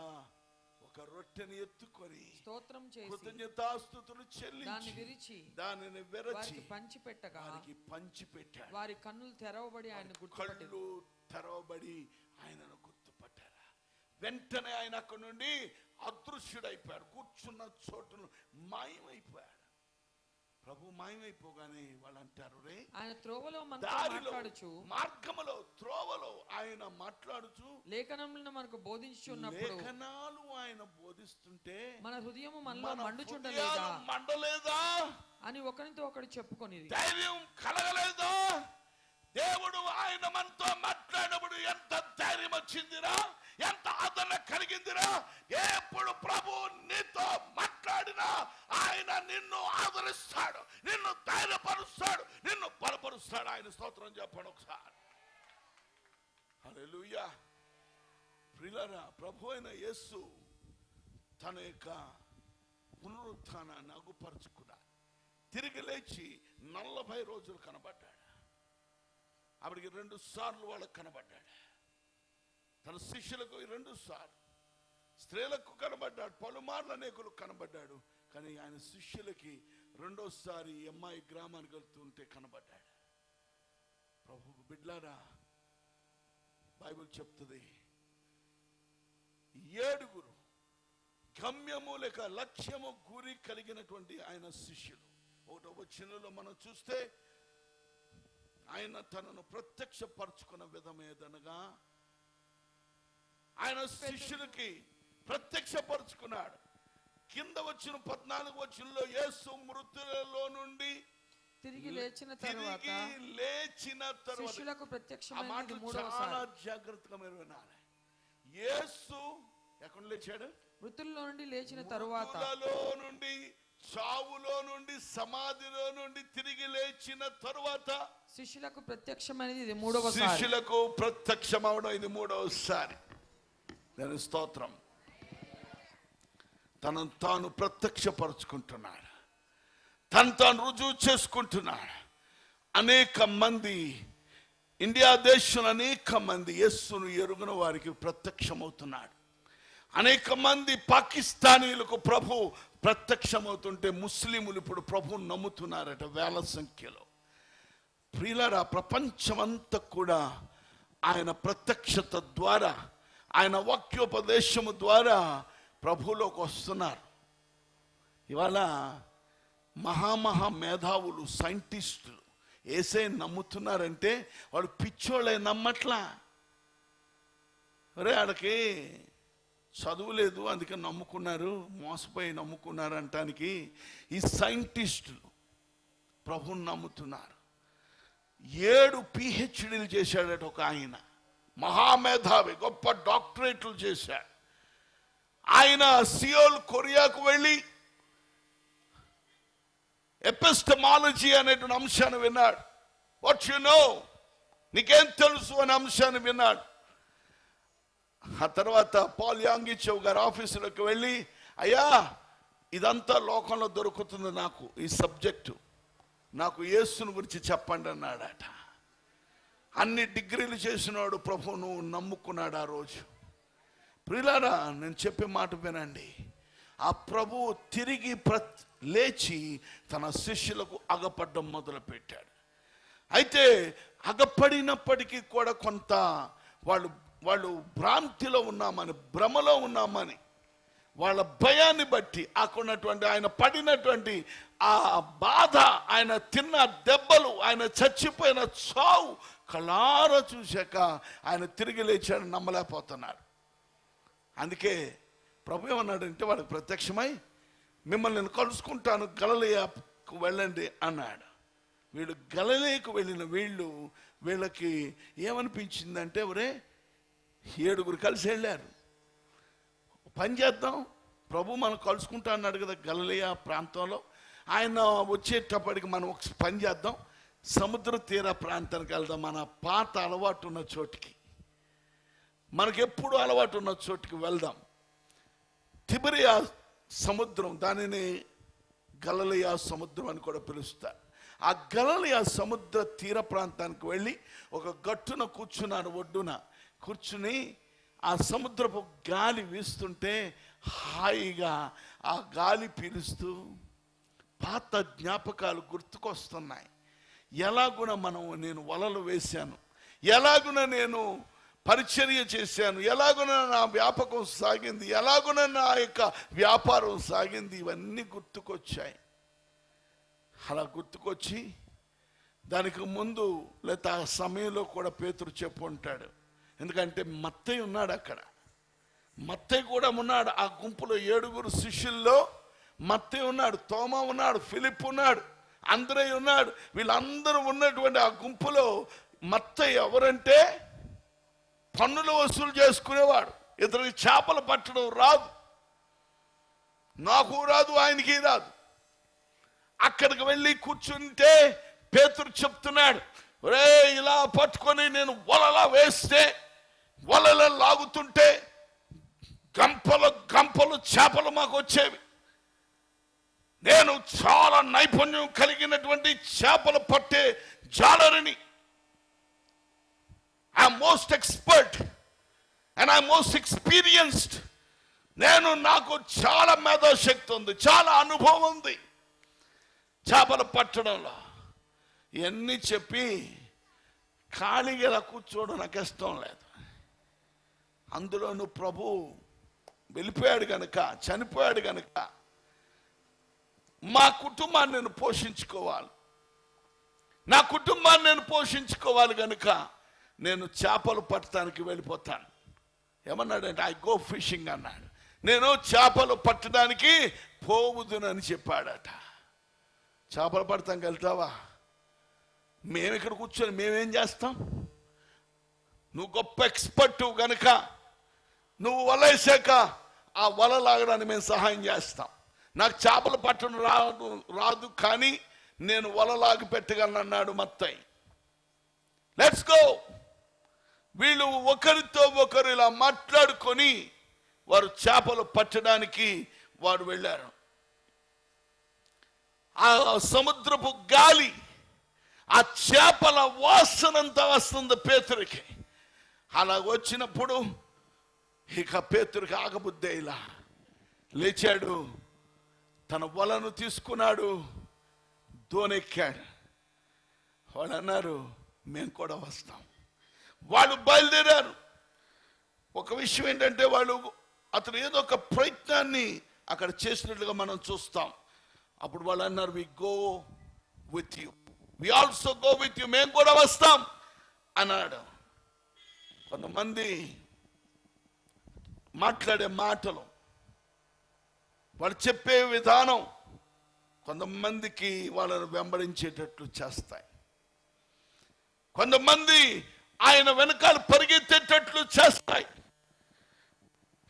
ఒక రొట్టెని ఎత్తుకొని స్తోత్రం చేసి కృతజ్ఞతాస్తుతులు దాన్ని చెల్లించి విరిచి దానిని విరచి పంచి పెట్టగా వారికి పంచి పెట్టాడు వారి కన్నులు తెరవబడి ఆయన కళ్ళు తెరవబడి ఆయనను గుర్తుపట్టారా. వెంటనే ఆయన అక్కడి నుండి అదృశ్యుడైపోయాడు. కూర్చున్న చోటును మాయమైపోయాడు. ప్రభు మాయమైపోగానే వాళ్ళు అంటారు రే ఆయన త్రోవలో మాట్లాడుచు. మార్గములో త్రోవలో ఆయన మాట్లాడుచు. లేఖనములను మనకు బోధించుచున్నప్పుడు లేఖనాలు ఆయన బోధిస్తుంటే మన హృదయము మనలో మన మండుచుండలేదా? మండలేదా? అని ఒకరితో ఒకడు చెప్పుకొనిది. ధైర్యం కలగలేదా? దేవుడు ఆయన మనతో మాట్లాడినప్పుడు ఎంత ధైర్యం వచ్చిందిరా? ఎంత ఆదరణ కలిగిందిరా? ఎప్పుడు ప్రభు నీతో మాట్లాడినా ఆయన నిన్ను ఆదరిస్తాడు నిన్ను ధైర్యపరుస్తాడు నిన్ను బలపరుస్తాడు. ఆయన స్తోత్రం చెప్పండి ఒకసారి. హల్లెలూయా. ప్రిలరా ప్రభు అయిన యేసు తన యొక్క పునరుత్థానాన్ని అగుపరుచుకున్నాడు. తిరిగి లేచి నలభై రోజులు కనబడ్డాడు. ఆవిడికి రెండు సార్లు వాళ్ళకు కనబడ్డాడు. తన శిష్యులకు రెండు సార్లు. స్త్రీలకు కనబడ్డాడు పలుమార్లు అనేకులకు కనబడ్డాడు. కానీ ఆయన శిష్యులకి రెండోసారి అమ్మాయి గ్రామానికి వెళ్తుంటే కనబడ్డాడు. ప్రభు బిడ్లారా బైబిల్ చెప్తుంది ఏడుగురు గమ్యము లేక లక్ష్యము గురి కలిగినటువంటి ఆయన శిష్యులు. ఒకటో చిన్నలో మనం చూస్తే ఆయన తనను ప్రత్యక్షపరచుకున్న విధం ఏదనగా ఆయన శిష్యులకి ప్రత్యక్షపరుచుకున్నాడు. కింద వచ్చిన పద్నాలుగు వచ్చినలో యేసు మృతులలో నుండి తిరిగి లేచిన తర్వాత లేచిన తర్వాత శిష్యులకు మాటలు చాలా జాగ్రత్తగా మీరు వినాలి. యేసు ఎక్కడ లేచాడు? మృతుల్లో నుండి లేచిన తరువాత నుండి చావులో నుండి సమాధిలో నుండి తిరిగి లేచిన తరువాత శిష్యులకు ప్రత్యక్షమైనది ఇది మూడవసారి. శిష్యులకు ప్రత్యక్షమవడం ఇది మూడవసారి. దాని స్తోత్రం. తనను తాను ప్రత్యక్షపరుచుకుంటున్నాడు తను తాను రుజువు చేసుకుంటున్నాడు అనేక మంది ఇండియా దేశంలో అనేక మంది యేస్సును ఎరుగున వారికి ప్రత్యక్షమవుతున్నాడు. అనేక మంది పాకిస్తానీలకు ప్రభు ప్రత్యక్షమవుతుంటే ముస్లిములు ఇప్పుడు ప్రభువును నమ్ముతున్నారట వేల సంఖ్యలో. ప్రియులరా ప్రపంచమంతా కూడా ఆయన ప్రత్యక్షత ద్వారా ఆయన వాక్యోపదేశము ద్వారా ప్రభువులోకి వస్తున్నారు. ఇవాళ మహామహా మేధావులు సైంటిస్టులు ఏసై నమ్ముతున్నారంటే వాడు పిచ్చోళ్ళే నమ్మట్లా. అరే వాళ్ళకి చదువు లేదు అందుకే నమ్ముకున్నారు మోసపోయి నమ్ముకున్నారు అంటానికి ఈ సైంటిస్టులు ప్రభుని నమ్ముతున్నారు. ఏడు పిహెచ్డీలు చేశాడట ఒక ఆయన. మహామేధావి గొప్ప డాక్టరేట్లు చేశాడు. ఆయన సియోల్ కొరియాకు వెళ్ళి ఎపిస్టమాలజీ అనేటువంటి అంశాన్ని విన్నాడు. What you know? నీకేం తెలుసు అనే అంశాన్ని విన్నాడు. ఆ తర్వాత పాల్ యాంగిచవ్ గారి ఆఫీసులోకి వెళ్ళి అయ్యా ఇదంతా లోకంలో దొరుకుతుంది నాకు ఈ సబ్జెక్టు. నాకు యేసును గురించి చెప్పండి అన్నాడట. అన్ని డిగ్రీలు చేసినాడు ప్రభువును నమ్ముకున్నాడు ఆ రోజు. ప్రిలారా నేను చెప్పే మాట వినండి. ఆ ప్రభు తిరిగి ప్ర లేచి తన శిష్యులకు అగపడ్డం మొదలుపెట్టాడు. అయితే అగపడినప్పటికీ కూడా కొంత వాళ్ళు వాళ్ళు భ్రాంతిలో ఉన్నామని భ్రమలో ఉన్నామని వాళ్ళ భయాన్ని బట్టి అక్కడున్నటువంటి ఆయన పడినటువంటి ఆ ఆ బాధ ఆయన తిన్న దెబ్బలు ఆయన చచ్చిపోయిన చావు కళార చూశాక ఆయన తిరిగి లేచాడు నమ్మలేకపోతున్నాడు అందుకే ప్రభు ఏమన్నాడంటే వాడికి ప్రత్యక్షమై మిమ్మల్ని నేను కలుసుకుంటాను గలలియాకు వెళ్ళండి అన్నాడు. వీళ్ళు గలలేకు వెళ్ళిన వీళ్ళు వీళ్ళకి ఏమనిపించిందంటే ఒరే ఏడుగురు కలిసి వెళ్ళారు. పని చేద్దాం ప్రభు మనం కలుసుకుంటా అన్నాడు కదా గలలియా ప్రాంతంలో. ఆయన వచ్చేటప్పటికి మనం ఒక పని చేద్దాం. సముద్ర తీర ప్రాంతానికి వెళ్దాం. మన పాత అలవాటు ఉన్న చోటికి. మనకెప్పుడు అలవాటు ఉన్న చోటికి వెళ్దాం. తిబరియా సముద్రం దానిని గలలియా సముద్రం అని కూడా పిలుస్తారు. ఆ గలలియా సముద్ర తీర ప్రాంతానికి వెళ్ళి ఒక గట్టున కూర్చున్నాడు ఒడ్డున. కూర్చుని ఆ సముద్రపు గాలి వీస్తుంటే హాయిగా ఆ గాలి పీలుస్తూ పాత జ్ఞాపకాలు గుర్తుకొస్తున్నాయి. ఎలాగున మనం నేను వలలు వేశాను? ఎలాగున నేను పరిచర్య చేశాను? ఎలాగున నా వ్యాపకం సాగింది? ఎలాగున నా యొక్క వ్యాపారం సాగింది? ఇవన్నీ గుర్తుకొచ్చాయి. అలా గుర్తుకొచ్చి దానికి ముందు లేదా ఆ సమయంలో కూడా పేతురు చెప్పు ఉంటాడు ఎందుకంటే మత్తయ్య ఉన్నాడు అక్కడ. మత్తయ్య కూడా ఉన్నాడు. ఆ గుంపులో ఏడుగురు శిష్యుల్లో మత్తయ్య ఉన్నాడు తోమ ఉన్నాడు ఫిలిప్ ఉన్నాడు అందరై ఉన్నాడు. వీళ్ళందరూ ఉన్నటువంటి ఆ గుంపులో మత్తయ్య ఎవరంటే పన్నులు వసూలు చేసుకునేవాడు. ఇతనికి చేపలు పట్టడం రాదు. నాకు రాదు ఆయనకి రాదు. అక్కడికి వెళ్ళి కూర్చుంటే పేతురు చెప్తున్నాడు రే ఇలా పట్టుకొని నేను వలలా వేస్తే వలల లాగుతుంటే గంపలు గంపలు చేపలు మాకు వచ్చేవి. నేను చాలా నైపుణ్యం కలిగినటువంటి చేపలు పట్టే జాలరిని. I most expert and I most experienced నేను నాకు చాలా మేధాశక్తి ఉంది చాలా అనుభవం ఉంది. చేపలు పట్టడంలో ఇవన్నీ చెప్పి ఖాళీగా ఇలా కూర్చోవడం నాకు ఇష్టం లేదు. అందులోను ప్రభు వెళ్ళిపోయాడు కనుక చనిపోయాడు కనుక మా కుటుంబాన్ని నేను పోషించుకోవాలి. నా కుటుంబాన్ని నేను పోషించుకోవాలి కనుక నేను చేపలు పట్టడానికి వెళ్ళిపోతాను. ఏమన్నాడంటే ఐ గో ఫిషింగ్ అన్నాడు. నేను చేపలు పట్టడానికి పోవుదునని చెప్పాడట. చేపలు పడతానికి వెళ్తావా మేము ఇక్కడ కూర్చొని మేమేం చేస్తాం? నువ్వు గొప్ప ఎక్స్పర్ట్ గనుక నువ్వు వల వేసాక ఆ వల లాగడానికి మేము సహాయం చేస్తాం. నాకు చేపలు పట్టడం రాదు రాదు కానీ నేను వల లాగి పెట్టగలను అన్నాడు మత్తయ్య లెట్స్ గో వీళ్ళు ఒకరితో ఒకరు ఇలా మాట్లాడుకొని వారు చేపలు పట్టడానికి వారు వెళ్ళారు. ఆ సముద్రపు గాలి ఆ చేపల వాసనంతా వస్తుంది పేతురికి. అలా వచ్చినప్పుడు ఇక పేతురికి ఆగబుద్దే ఇలా లేచాడు. తన వలను తీసుకున్నాడు దోనెక్కాడు. వాళ్ళు అన్నారు మేము కూడా వస్తాం. వాళ్ళు బయలుదేరారు. ఒక విషయం ఏంటంటే వాళ్ళు అతను ఏదో ఒక ప్రయత్నాన్ని అక్కడ చేసినట్లుగా మనం చూస్తాం. అప్పుడు వాళ్ళు అన్నారు we go with you we also go with you మేము కూడా వస్తాం. అన్నాడు. కొంతమంది మాట్లాడే మాటలు వాళ్ళు చెప్పే విధానం కొంతమందికి వాళ్ళను వెంబడించేటట్లు చేస్తాయి. కొంతమంది ఆయన వెనకాల పరిగెత్తేటట్లు చేస్తాయి.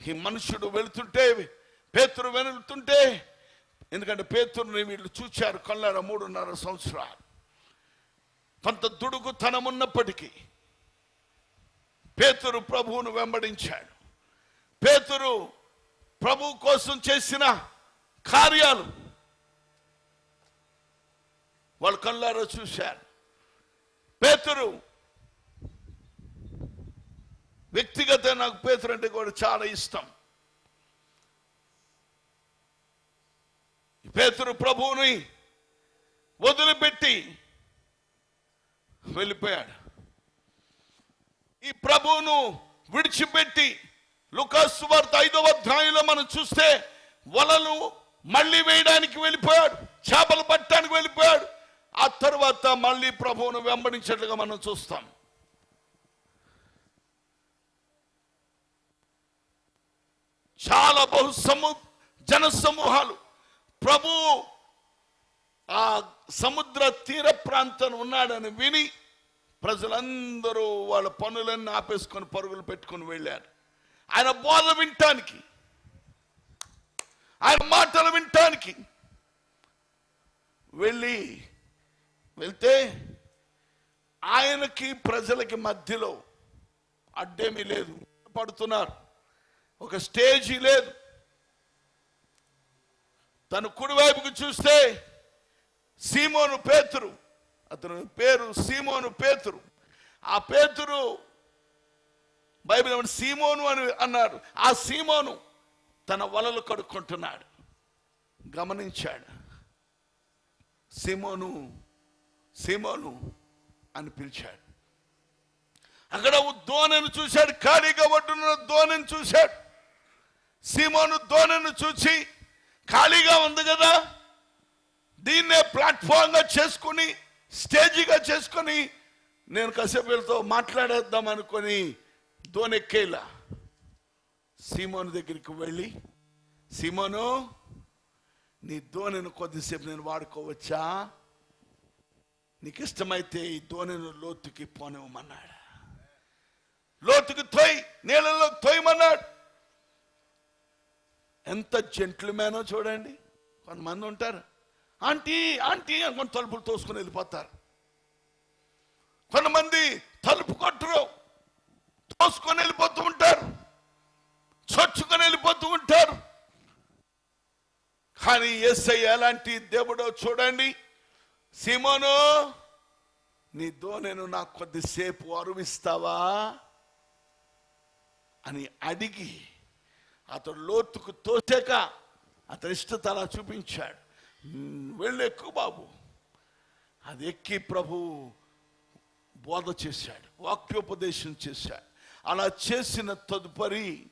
ఈ మనుషుడు వెళుతుంటే పేతురు వెళుతుంటే ఎందుకంటే పేతురుని వీళ్ళు చూచారు కళ్ళార మూడున్నర సంవత్సరాలు. కొంత దుడుగుతనం ఉన్నప్పటికీ పేతురు ప్రభువును వెంబడించాడు. పేతురు ప్రభు కోసం చేసిన కార్యాలు వాళ్ళు కళ్ళారో చూశారు. పేతురు వ్యక్తిగత నాకు పేతురు అంటే కూడా చాలా ఇష్టం. పేతురు ప్రభువుని వదిలిపెట్టి వెళ్ళిపోయాడు. ఈ ప్రభువును విడిచిపెట్టి లుకాసు వార్త ఐదవ అధ్యాయంలో మనం చూస్తే వలలు మళ్ళీ వేయడానికి వెళ్ళిపోయాడు చేపలు పట్టడానికి వెళ్ళిపోయాడు. ఆ తర్వాత మళ్ళీ ప్రభువును వెంబడించినట్లుగా మనం చూస్తాం. చాలా బహు సము జన సమూహాలు ప్రభు ఆ సముద్ర తీర ప్రాంతం ఉన్నాడని విని ప్రజలందరూ వాళ్ళ పనులన్నీ ఆపేసుకొని పరుగులు పెట్టుకొని వెళ్ళారు. ఆయన బోధ వినటానికి ఆయన మాటలు వినటానికి వెళ్ళి వెళ్తే ఆయనకి ప్రజలకి మధ్యలో అడ్డేమీ లేదు. పడుతున్నారు. ఒక స్టేజీ లేదు. తన కుడివైపుకు చూస్తే సీమోను పేతురు అతని పేరు సీమోను పేతురు. ఆ పేతురు బైబిల్ సీమోను అని అన్నారు ఆ సీమోను తన వలలు కడుక్కుంటున్నాడు. గమనించాడు. సీమోను సీమోను అని పిలిచాడు. అక్కడ ఓ దోణను చూశాడు. ఖాళీగా ఒడ్డున దోణను చూశాడు. సీమోను దోణను చూసి ఖాళీగా ఉంది కదా దీన్నే ప్లాట్ఫామ్గా చేసుకుని స్టేజీగా చేసుకొని నేను కసేపు వీళ్ళతో మాట్లాడేద్దాం అనుకొని దోనెక్కేలా సీమోను దగ్గరికి వెళ్ళి సీమోను నీ దోణిని కొద్దిసేపు నేను వాడుకోవచ్చా? నీకు ఇష్టమైతే ఈ దోణిని లోతుకి పోనివ్వమన్నాడు. లోతుకి తొయ్ నీళ్ళలో తొయ్యమన్నాడు ఎంత జెంట్లుమేనో చూడండి. కొంతమంది ఉంటారు ఆంటీ ఆంటీ అనుకుని తలుపులు తోసుకుని వెళ్ళిపోతారు. కొంతమంది తలుపు కొట్టరు. మోసుకొని వెళ్ళిపోతూ ఉంటారు. చొచ్చుకొని వెళ్ళిపోతూ ఉంటారు. కానీ ఎస్ఐ ఎలాంటి దేవుడో చూడండి. సిమోను నీ దోనెను నాకు కొద్దిసేపు అరువిస్తావా? అని అడిగి అతడు లోతుకు తోసాక అతని ఇష్టత అలా చూపించాడు. "మ్, వెళ్ళు ఎక్కువ బాబు. అది ఎక్కి ప్రభు బోధ చేశాడు వాక్యోపదేశం చేశాడు. అలా చేసిన తదుపరి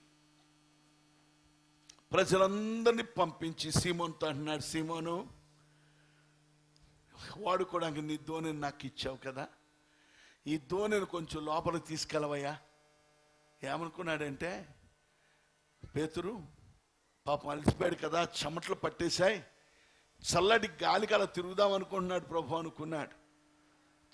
ప్రజలందరినీ పంపించి సీమోన్తో అంటున్నాడు సీమోను వాడుకోవడానికి నీ దోణిని నాకు ఇచ్చావు కదా. ఈ దోణిని కొంచెం లోపలికి తీసుకెళ్ళవయ్యా. ఏమనుకున్నాడంటే పేతురు పాపం అలసిపోయాడు కదా చెమటలు పట్టేశాయి. చల్లటి గాలికి అలా తిరుగుదాం అనుకుంటున్నాడు ప్రభు అనుకున్నాడు.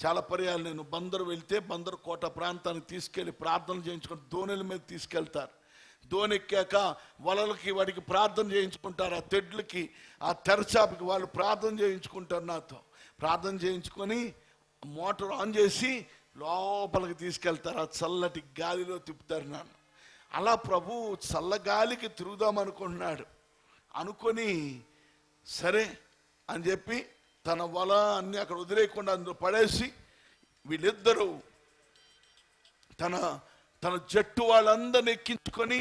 చాలా పర్యాలు నేను బందరు వెళ్తే బందరు కోట ప్రాంతానికి తీసుకెళ్ళి ప్రార్థన చేయించుకొని దోణుల మీద తీసుకెళ్తారు. దోనెక్కాక వలలకి వాడికి ప్రార్థన చేయించుకుంటారు ఆ తెడ్లకి ఆ తెరచాపకి వాళ్ళు ప్రార్థన చేయించుకుంటారు నాతో. ప్రార్థన చేయించుకొని మోటార్ ఆన్ చేసి లోపలికి తీసుకెళ్తారు ఆ చల్లటి గాలిలో తిప్పుతారు నన్ను. అలా ప్రభు చల్లగాలికి తిరుగుదాం అనుకుంటున్నాడు. అనుకొని సరే అని చెప్పి తన వల అన్ని అక్కడ వదిలేయకుండా అందులో పడేసి వీళ్ళిద్దరూ తన తన జట్టు వాళ్ళందరిని ఎక్కించుకొని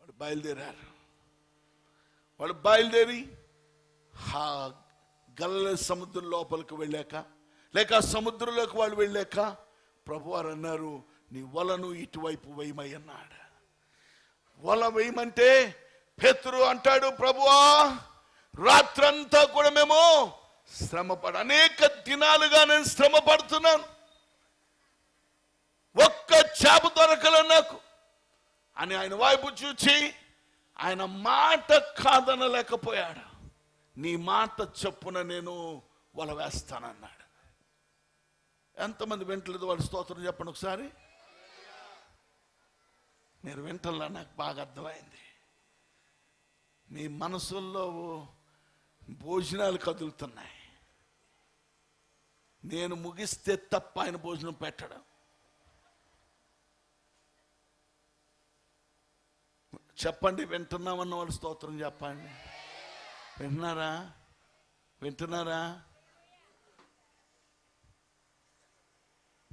వాడు బయలుదేరారు. వాడు బయలుదేరి ఆ గల్ల సముద్రం లోపలికి వెళ్ళాక లేక సముద్రంలోకి వాళ్ళు వెళ్ళాక ప్రభువారు అన్నారు నీ వలను ఇటువైపు వేయమయ్యన్నాడు వల వేయమంటే పేతురు అంటాడు ప్రభువా రాత్రంతా కూడా మేము శ్రమపడ అనేక దినాలుగా నేను శ్రమ పడుతున్నాను ఒక్క చేప దొరకలే నాకు. అని ఆయన వైపు చూచి ఆయన మాట కాదనలేకపోయాడు. నీ మాట చెప్పున నేను వల వేస్తానన్నాడు. ఎంతమంది వింటలేదు వాళ్ళ స్తోత్రం చెప్పండి ఒకసారి? మీరు వింటల్లా నాకు బాగా అర్థమైంది. మీ మనసుల్లో భోజనాలు కదులుతున్నాయి. నేను ముగిస్తే తప్ప ఆయన భోజనం పెట్టడం. చెప్పండి వింటున్నామన్న వాళ్ళు స్తోత్రం చెప్పండి. వింటున్నారా? వింటున్నారా?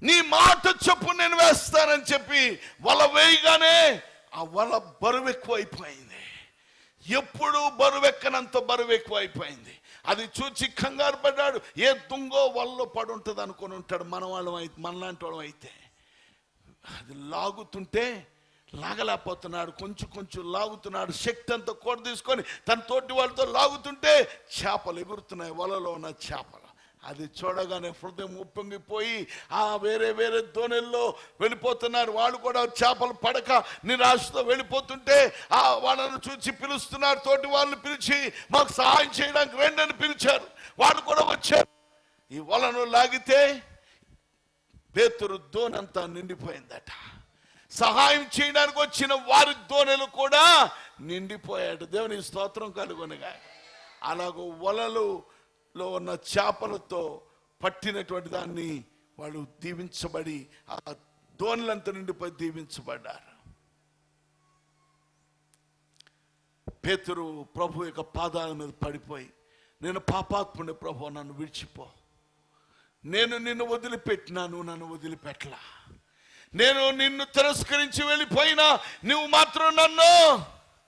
నీ మాట చెప్పు నేను వేస్తానని చెప్పి వల వేయగానే ఆ వల బరువు ఎక్కువైపోయింది. ఎప్పుడు బరువెక్కనంత బరువు ఎక్కువైపోయింది అది చూచి కంగారు పడ్డాడు. ఏ దుంగో వల్లో పడుంటుంది అనుకుని ఉంటాడు మన వాళ్ళం అయితే మనలాంటి వాళ్ళం అయితే. అది లాగుతుంటే లాగలేకపోతున్నాడు. కొంచెం కొంచెం లాగుతున్నాడు. శక్తి అంతా కూడ తీసుకొని తన తోటి వాళ్ళతో లాగుతుంటే చేపలు ఎగురుతున్నాయి. వలలో ఉన్న చేపలు. అది చూడగానే హృదయం ఉప్పొంగిపోయి ఆ వేరే వేరే దోణెల్లో వెళ్ళిపోతున్నారు. వాళ్ళు కూడా చేపలు పడక నిరాశతో వెళ్ళిపోతుంటే ఆ వాళ్ళను చూసి పిలుస్తున్నారు. తోటి వాళ్ళని పిలిచి మాకు సహాయం చేయడానికి రెండని పిలిచారు. వాళ్ళు కూడా వచ్చారు. ఈ వలను లాగితే పేతురు దోనంతా నిండిపోయిందట. సహాయం చేయడానికి వచ్చిన వారి దోణెలు కూడా నిండిపోయాడు దేవుని స్తోత్రం కలుగునగా వలలు లో ఉన్న చేపలతో పట్టినటువంటి దాన్ని వాళ్ళు దీవించబడి ఆ దోణులంతా నిండిపోయి దీవించబడ్డారు. పేతురు ప్రభు యొక్క పాదాల మీద పడిపోయి నేను పాపాత్ముని ప్రభు నన్ను విడిచిపో. నేను నిన్ను వదిలిపెట్టినాను నన్ను వదిలిపెట్టలా. నేను నిన్ను తిరస్కరించి వెళ్ళిపోయినా నువ్వు మాత్రం నన్ను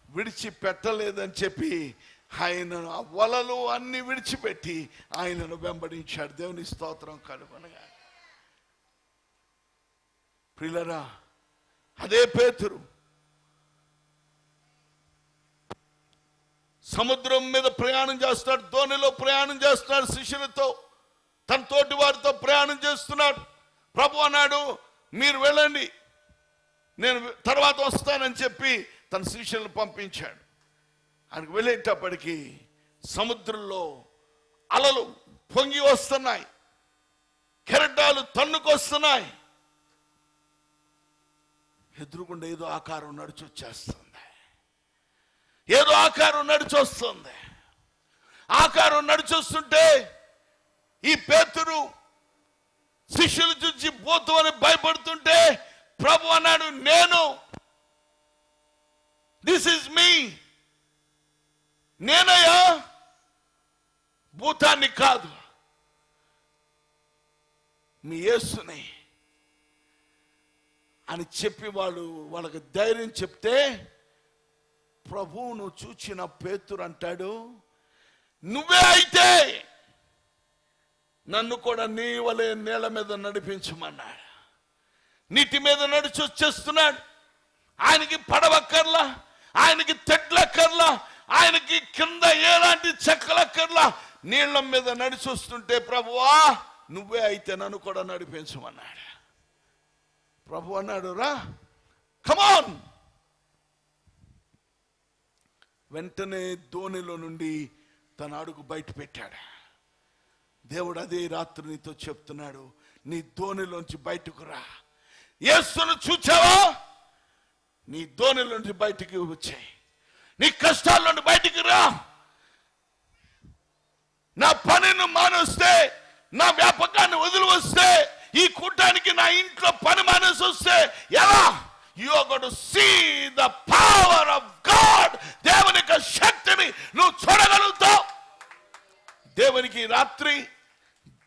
విడిచిపెట్టలేదని చెప్పి ఆయన ఆ వలలు అన్ని విడిచిపెట్టి ఆయనను వెంబడించాడు. దేవుని స్తోత్రం కనుగొనగా ప్రిలరా అదే పేతురు సముద్రం మీద ప్రయాణం చేస్తున్నాడు ధోనిలో ప్రయాణం చేస్తున్నాడు శిష్యులతో తన తోటి వారితో ప్రయాణం చేస్తున్నాడు. ప్రభు అన్నాడు మీరు వెళ్ళండి నేను తర్వాత వస్తానని చెప్పి తన శిష్యులను పంపించాడు. ఆయనకు వెళ్ళేటప్పటికి సముద్రంలో అలలు పొంగి వస్తున్నాయి. కెరటాలు తన్నుకొస్తున్నాయి. ఎదురుగుండా ఏదో ఆకారం నడిచి వచ్చేస్తుంది ఏదో ఆకారం నడిచి వస్తుంది ఆకారం నడిచొస్తుంటే ఈ పేతురు శిష్యులు చూసి పోతూ అని భయపడుతుంటే ప్రభు అన్నాడు నేను దిస్ ఇస్ మీ నేనయ్యా భూతాన్ని కాదు. మీ యేసుని అని చెప్పి వాళ్ళు వాళ్ళకి ధైర్యం చెప్తే ప్రభువును చూచిన పేతురు అంటాడు నువ్వే అయితే నన్ను కూడా నీ వలే నేల మీద నడిపించమన్నాడు. నీటి మీద నడిచి వచ్చేస్తున్నాడు. ఆయనకి పడవక్కర్లా ఆయనకి తెడ్లక్కర్లా ఆయనకి కింద ఎలాంటి చెక్కలక్కర్లా నీళ్ళ మీద నడిచి వస్తుంటే ప్రభువా నువ్వే అయితే నన్ను కూడా నడిపించమన్నాడు. ప్రభు అన్నాడు రా కమాన్ వెంటనే ధోనిలో నుండి తన అడుగు బయట పెట్టాడు. దేవుడు అదే రాత్రి నీతో చెప్తున్నాడు నీ ధోనిలోంచి బయటకు రా. యేసును చూచావా? నీ ధోనిలోంచి బయటికి వచ్చాయి. నీ కష్టాల నుండి బయటికి రా. నా పనిని మానేస్తే నా వ్యాపకాన్ని వదిలి వస్తే ఈ కూటానికి నా ఇంట్లో పని మానేసి వస్తే ఎలా? You to see the power of God దేవుని యొక్క శక్తిని నువ్వు చూడగలుగుతావు. దేవునికి రాత్రి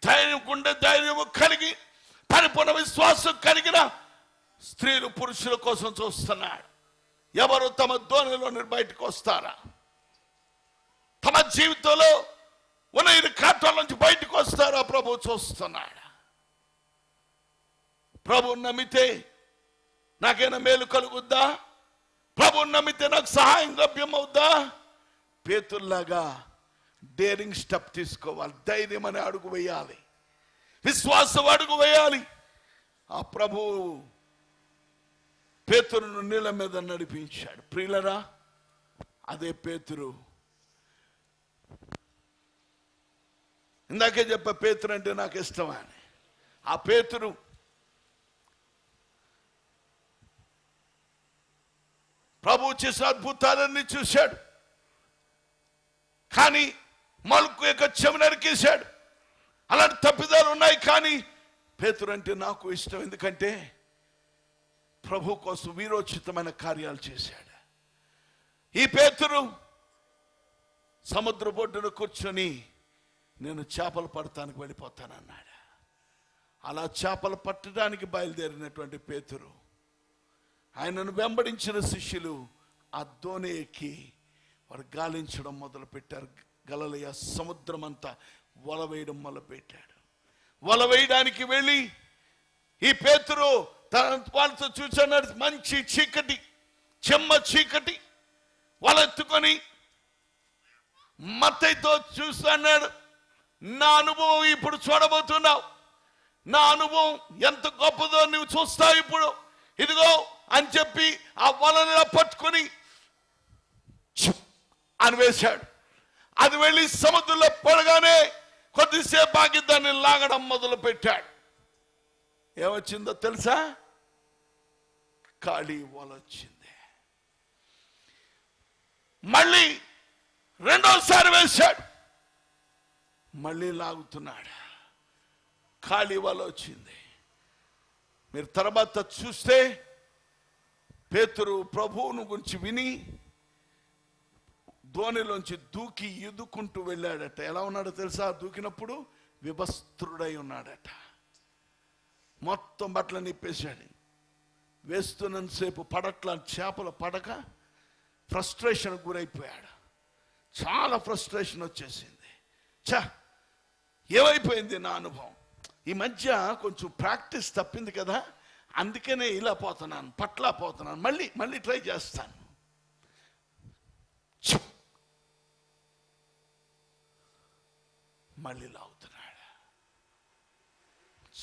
ధైర్యం గుండె ధైర్యము కలిగి పరిపూర్ణ విశ్వాసం కలిగిన స్త్రీలు పురుషుల కోసం చూస్తున్నాడు. ఎవరు తమ ధోనిలో బయటకు వస్తారా? తమ జీవితంలో ఉన్న ఈ కాటాల నుంచి బయటకు వస్తారా? ప్రభు చూస్తున్నాడు? ప్రభు నమ్మితే నాకైనా మేలు కలుగుద్దా? ప్రభు నమ్మితే నాకు సహాయం లభ్యమవుద్దా? పేతుల్లాగా డేరింగ్ స్టెప్ తీసుకోవాలి. ధైర్యం అని అడుగు వేయాలి. విశ్వాసం అడుగు వేయాలి. ఆ ప్రభు పేతురును నీళ్ళ మీద నడిపించాడు. ప్రియులరా అదే పేతురు. ఇందాకే చెప్ప పేతురు అంటే నాకు ఇష్టం అని. ఆ పేతురు ప్రభు చేసిన అద్భుతాలన్నీ చూశాడు. కానీ మలుకు యొక్క చెవి నరికేశాడు అలాంటి తప్పిదాలు ఉన్నాయి కానీ పేతురు అంటే నాకు ఇష్టం. ఎందుకంటే ప్రభు కోసం వీరోచితమైన కార్యాలు చేశాడు. ఈ పేతురు సముద్ర బొడ్డును కూర్చొని నేను చేపలు పడటానికి వెళ్ళిపోతానన్నాడు. అలా చేపలు పట్టడానికి బయలుదేరినటువంటి పేతురు ఆయనను వెంబడించిన శిష్యులు ఆ దోణి ఎక్కి వారు గాలించడం మొదలు పెట్టారు గలలయ సముద్రం అంతా వల వేయడం మొదలు పెట్టాడు వల వేయడానికి వెళ్ళి ఈ పేతురు వాళ్ళతో చూసన్నాడు మంచి చీకటి చెమ్మ చీకటి. వాళ్ళెత్తుకొని మత్తైతో చూస్తున్నాడు నా అనుభవం ఇప్పుడు చూడబోతున్నావు. నా అనుభవం ఎంత గొప్పదో నువ్వు చూస్తావు ఇప్పుడు. ఇదిగో అని చెప్పి ఆ వలన పట్టుకొని అని వేశాడు. అది వెళ్ళి సముద్రంలో పడగానే కొద్దిసేపు ఆగి దాన్ని లాగడం మొదలు పెట్టాడు ఏమొచ్చిందో తెలుసా? ఖాళీ వల వచ్చింది మళ్ళీ రెండోసారి వేశాడు. మళ్ళీ లాగుతున్నాడు. ఖాళీ వల వచ్చింది మీరు తర్వాత చూస్తే పేతురు ప్రభువును గురించి విని ధోనిలోంచి దూకి ఎదుకుంటూ వెళ్ళాడట. ఎలా ఉన్నాడో తెలుసా? దూకినప్పుడు విభస్త్రుడై ఉన్నాడట. మొత్తం బట్టలు నిప్పేశాడు. వేస్తున్నంతసేపు పడట్ల చేపలు పడక ఫ్రస్ట్రేషన్ గురైపోయాడు. చాలా ఫ్రస్ట్రేషన్ వచ్చేసింది. చా ఏమైపోయింది నా అనుభవం? ఈ మధ్య కొంచెం ప్రాక్టీస్ తప్పింది కదా అందుకనే ఇలా పోతున్నాను పట్ల పోతున్నాను మళ్ళీ మళ్ళీ ట్రై చేస్తాను. మళ్ళీ లాగుతున్నాడు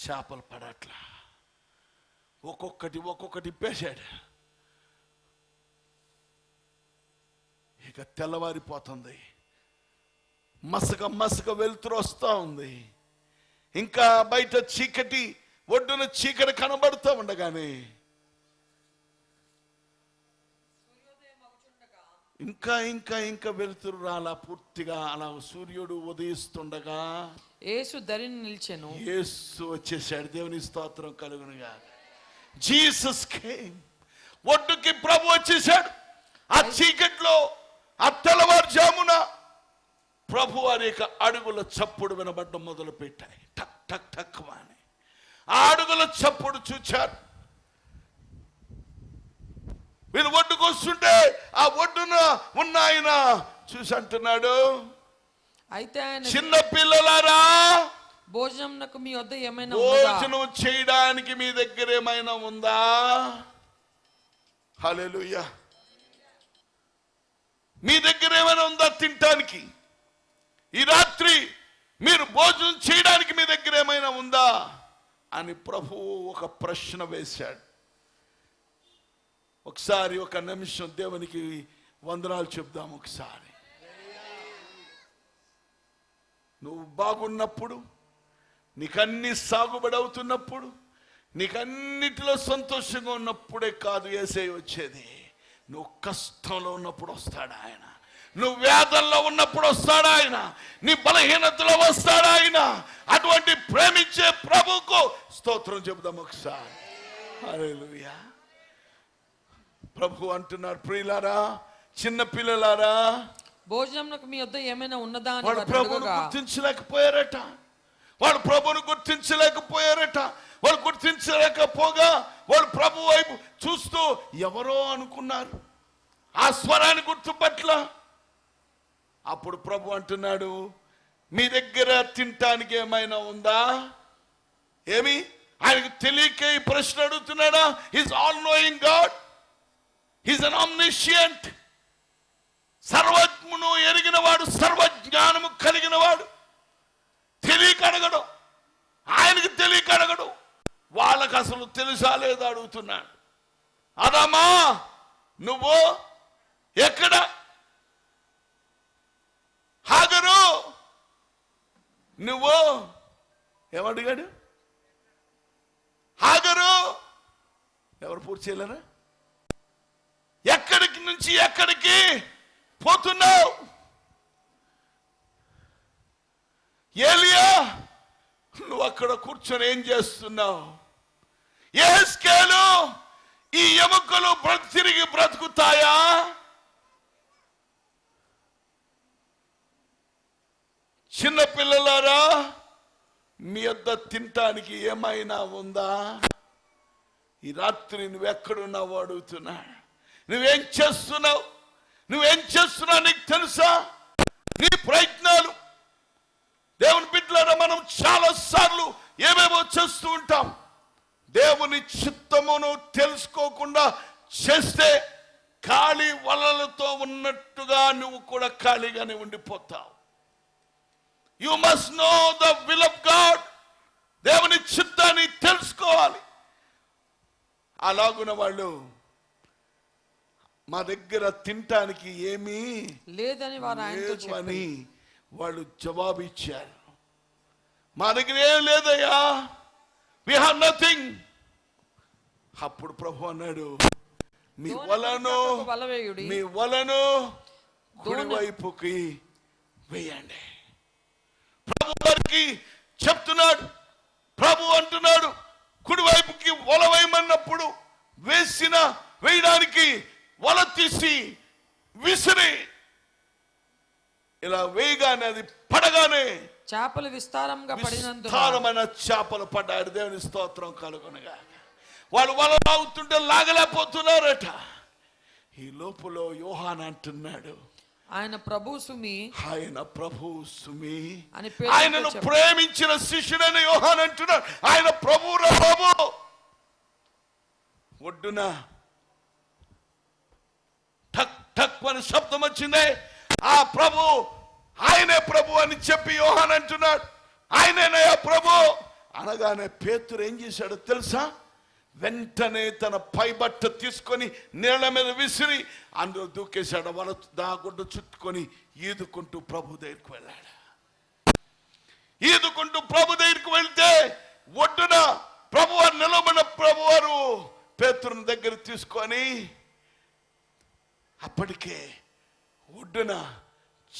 చేపలు పడట్లా. ఒక్కొక్కటి ఒక్కొక్కటి ఇప్పేశాడు ఇక తెల్లవారిపోతుంది. మసక మసక వెలుతురు వస్తూ ఉంది. ఇంకా బయట చీకటి ఒడ్డున చీకటి కనబడుతూ ఉండగానే ఇంకా ఇంకా ఇంకా వెలుతురు రాలా పూర్తిగా. అలా సూర్యుడు ఉదయిస్తుండగా యేసు దరిని నిల్చెను. యేసు వచ్చేసాడు దేవుని స్తోత్రం కలుగునుగా. Jesus came. ఒడ్డుకి ప్రభు వచ్చేసాడు ఆ చీకట్లో ఆ తెల్లవారుజామున ప్రభు యొక్క అడుగుల చప్పుడు వినబడ్డం మొదలు పెట్టాయి టక్ టక్ టక్ అని. ఆ అడుగుల చప్పుడు చూచారు. వీళ్ళు ఒడ్డుకు వస్తుంటే ఆ ఒడ్డున ఉన్న ఆయన చూసి అంటున్నాడు అయితే ఆయన చిన్న పిల్లలారా భోజనంకు మీ వద్ద ఏమైనా భోజనం చేయడానికి మీ దగ్గర ఏమైనా ఉందా? హల్లెలూయా. మీ దగ్గర ఏమైనా ఉందా తినటానికి? ఈ రాత్రి మీరు భోజనం చేయడానికి మీ దగ్గర ఏమైనా ఉందా? అని ప్రభువు ఒక ప్రశ్న వేశాడు. ఒకసారి ఒక నిమిషం దేవునికి వందనాలు చెప్దాం ఒకసారి. నువ్వు బాగున్నప్పుడు నీకన్నీ సాగుబడి అవుతున్నప్పుడు నీకన్నిటిలో సంతోషంగా ఉన్నప్పుడే కాదు ఏసై వచ్చేది. నువ్వు కష్టంలో ఉన్నప్పుడు వస్తాడు ఆయన? నువ్వు వేదనలో ఉన్నప్పుడు వస్తాడు ఆయన? నీ బలహీనతలో వస్తాడు ఆయన? అటువంటి ప్రేమించే ప్రభుకు స్తోత్రం చెబుదాం ఒకసారి. అరే ప్రభు అంటున్నారు ప్రియులారా చిన్న పిల్లలారా భోజనంకు మీ వద్ద ఏమైనా ఉన్నదా అని వాడు ప్రభువును గుర్తించలేకపోయారట. వాడు ప్రభువును గుర్తించలేకపోయారట. వాళ్ళు గుర్తించలేకపోగా వాళ్ళు ప్రభు వైపు చూస్తూ ఎవరో అనుకున్నారు. ఆ స్వరాన్ని గుర్తుపట్ల. అప్పుడు ప్రభు అంటున్నాడు మీ దగ్గర తినటానికి ఏమైనా ఉందా? ఏమి? ఆయనకు తెలియక ఈ ప్రశ్న అడుగుతున్నాడా? Is all knowing God is an omniscient సర్వజ్ఞును ఎరిగిన వాడు సర్వజ్ఞానము కలిగిన వాడు తెలియక అడగడు ఆయనకి తెలియక అడగడు వాళ్ళకు అసలు తెలుసా లేదా అడుగుతున్నాడు. అదమ్మా నువ్వు ఎక్కడ? హాగరు నువ్వు ఏమడిగాడు హాగరు ఎవరు పూర్తి చేయలేరా? ఎక్కడికి నుంచి ఎక్కడికి? పోతున్నావు. ఏలియా నువ్వు అక్కడ కూర్చొని ఏం చేస్తున్నావు? ఏ స్కేలు ఈ ఎముకలు బ్రతి తిరిగి బ్రతుకుతాయా? చిన్న పిల్లలారా మీ వద్ద తినటానికి ఏమైనా ఉందా? ఈ రాత్రి నువ్వెక్కడున్నావు అడుగుతున్నా. నువ్వేం చేస్తున్నావు? నువ్వేం చేస్తున్నా నీకు తెలుసా? నీ ప్రయత్నాలు. దేవుని బిడ్డలారా మనం చాలా సార్లు ఏమేమో చేస్తూ ఉంటాం. దేవుని చిత్తమును తెలుసుకోకుండా చేస్తే ఖాళీ వలలతో ఉన్నట్టుగా నువ్వు కూడా ఖాళీగానే ఉండిపోతావు. You must know the will of God దేవుని చిత్తాన్ని తెలుసుకోవాలి. అలాగున వాళ్ళు మా దగ్గర తినటానికి ఏమీ లేదని వారు ఆయనతో అని వాళ్ళు జవాబు ఇచ్చారు మా దగ్గర ఏం లేదయ్యా. వి హావ్ నథింగ్ అప్పుడు ప్రభు అన్నాడు మీ వలను. మీ వలను కుడి దోణి- వైపుకి వేయండి. ప్రభు వారికి చెప్తున్నాడు ప్రభు అంటున్నాడు కుడివైపుకి వల వేయమన్నప్పుడు వేసిన వేయడానికి వల తీసి విసిరి. ఇలా వేయగానే అది పడగానే చేపలు విస్తారంగా పడినందున విస్తారమైన చేపలు పడ్డాడు దేవుని స్తోత్రం కలుగునగా. వాళ్ళు వల లాగుతుంటే లాగలేకపోతున్నారట. ఈ లోపల యోహాన్ అంటున్నాడు ఆయన ప్రభు సుమి ఆయన ప్రభు సుమి అని ఆయనను. ప్రేమించిన శిష్యుడని యోహాన్ అంటున్నాడు ఆయన ప్రభు ప్రభు. ఒడ్డున ఠక్ ఠక్ అని శబ్దం వచ్చింది. ఆ ప్రభు ఆయనే ప్రభు అని చెప్పి యోహాన్ అంటున్నాడు. ఆయనేనయ్యా ప్రభు? అనగానే పేతురు ఏం చేశాడో తెలుసా? వెంటనే తన పైబట్ట తీసుకొని నీళ్ళ మీద విసిరి అందులో దూకేశాడు. వాళ్ళ దాగుడ్డ చుట్టుకొని ఈదుకుంటూ ప్రభు దగ్గరికి వెళ్ళాడు. ఈదుకుంటూ ప్రభు దగ్గరికి వెళ్తే ఒడ్డున ప్రభువారు నిలబడిన ప్రభువారు పేతురుని దగ్గర తీసుకొని అప్పటికే ఒడ్డున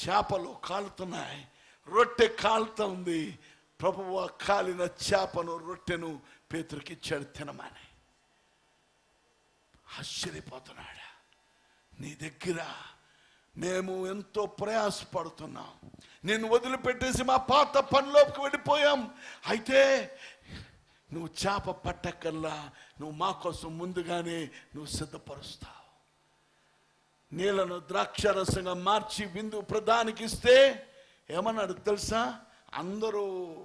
చేపలు కాలుతున్నాయి. రొట్టె కాలుతుంది ప్రభువు కాలిన చేపను రొట్టెను పేతురికిచ్చాడు తినమని. ఆశ్చర్యపోతున్నాడు. నీ దగ్గర మేము ఎంతో ప్రయాసపడుతున్నాం. నేను వదిలిపెట్టేసి మా పాత పనిలోకి వెళ్ళిపోయాం. అయితే నువ్వు చేప పట్టకల్లా నువ్వు మా కోసం ముందుగానే నువ్వు సిద్ధపరుస్తావు. నీళ్ళను ద్రాక్షరసంగా మార్చి విందు ప్రధానికి ఇస్తే ఏమన్నాడు తెలుసా? అందరూ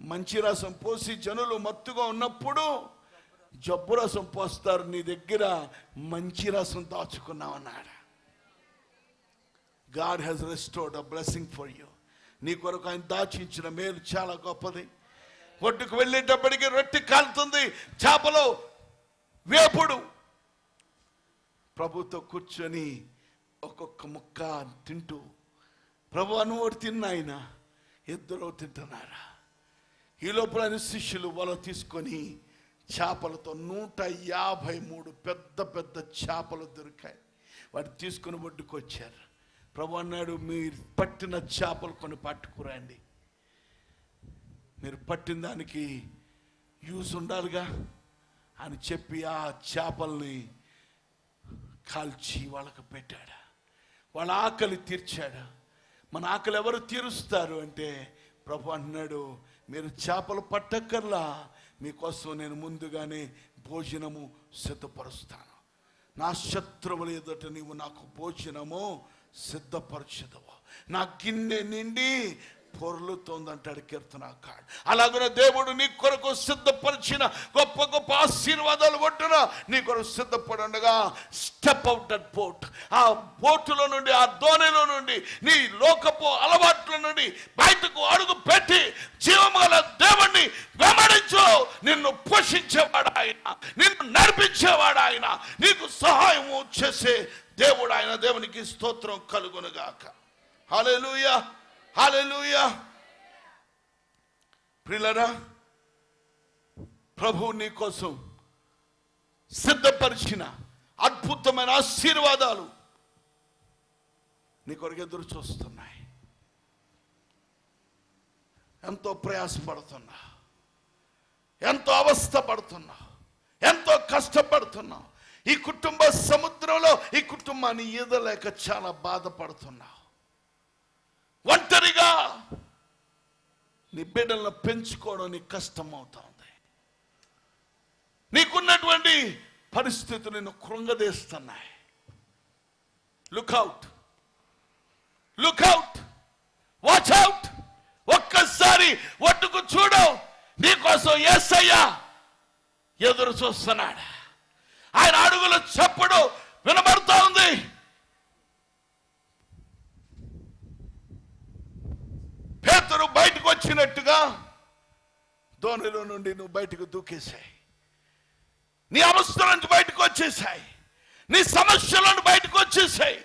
మంచి రసం పోసి జనులు మత్తుగా ఉన్నప్పుడు జబ్బు రసం పోస్తారు నీ దగ్గర మంచి రసం దాచుకున్నావన్నాడు. God has restored a blessing for you. నీ కొరకు ఆయన దాచించిన మేలు చాలా గొప్పది. ఒడ్డుకు వెళ్ళేటప్పటికి రొట్టె కాలుతుంది చేపలో వేపుడు. ప్రభుతో కూర్చొని ఒక్కొక్క ముక్క తింటూ ప్రభు అనుకోటి తిన్న ఆయన ఇద్దరు తింటున్నారా? ఈ లోపల ఆయన శిష్యులు వల తీసుకొని చేపలతో నూట యాభై మూడు పెద్ద పెద్ద చేపలు దొరికాయి. వాటి తీసుకుని ఒడ్డుకు వచ్చారు. ప్రభు అన్నాడు మీరు పట్టిన చేపలు కొన్ని పట్టుకురండి. మీరు పట్టిన దానికి యూస్ ఉండాలిగా? అని చెప్పి ఆ చేపల్ని కాల్చి వాళ్ళకు పెట్టాడు? వాళ్ళ ఆకలి తీర్చాడు? మన ఆకలి ఎవరు తీరుస్తారు అంటే ప్రభు అన్నాడు మీరు చేపలు పట్టక్కర్లా మీకోసం నేను ముందుగానే భోజనము సిద్ధపరుస్తాను. నా శత్రువుల ఎదుట నీవు నాకు భోజనము సిద్ధపరచదవు. నా గిన్నె నిండి పొర్లుతోందంటాడు కీర్తనాకాడు అలాగనే దేవుడు నీ కొరకు సిద్ధపరిచిన గొప్ప గొప్ప ఆశీర్వాదాలు ఒడ్డున నీ కొరకు సిద్ధపడుండగా స్టెప్ అవుట్ అట్ బోట్ ఆ బోటులో నుండి ఆ దోణిలో నుండి నీ లోకపు అలవాట్ల నుండి బయటకు అడుగు పెట్టి జీవమల దేవుణ్ణి వెంబడించు. నిన్ను పోషించేవాడు ఆయన నిన్ను నడిపించేవాడు ఆయన నీకు సహాయము చేసే దేవుడు ఆయన. దేవునికి స్తోత్రం కలుగునుగాక హల్లెలూయా హల్లెలూయా ప్రిలరా ప్రభు నీ కోసం సిద్ధపరిచిన అద్భుతమైన ఆశీర్వాదాలు నీ కొరకు ఎదురు చూస్తున్నాయి. ఎంతో ప్రయాసపడుతున్నా. ఎంతో అవస్థ పడుతున్నా ఎంతో కష్టపడుతున్నావు ఈ కుటుంబ సముద్రంలో ఈ కుటుంబాన్ని ఈదలేక చాలా బాధపడుతున్నావు ఒంటరిగా నీ బిడ్డలను పెంచుకోవడం నీకు ఉంది నీకున్నటువంటి పరిస్థితులు నిన్ను కృంగదీస్తున్నాయి. Look out look out watch out ఒక్కసారి ఒట్టుకు చూడు. నీకోసం ఏసయ్యా ఎదురు చూస్తున్నాడు. ఆయన అడుగులు చెప్పడు వినబడుతూ ఉంది పేతురు బయటకు వచ్చినట్టుగా దోణిలో నుండి నువ్వు బయటకు దూకేశాయి. నీ అవస్థల నుంచి బయటకు వచ్చేసాయి నీ సమస్యల నుండి బయటకు వచ్చేసాయి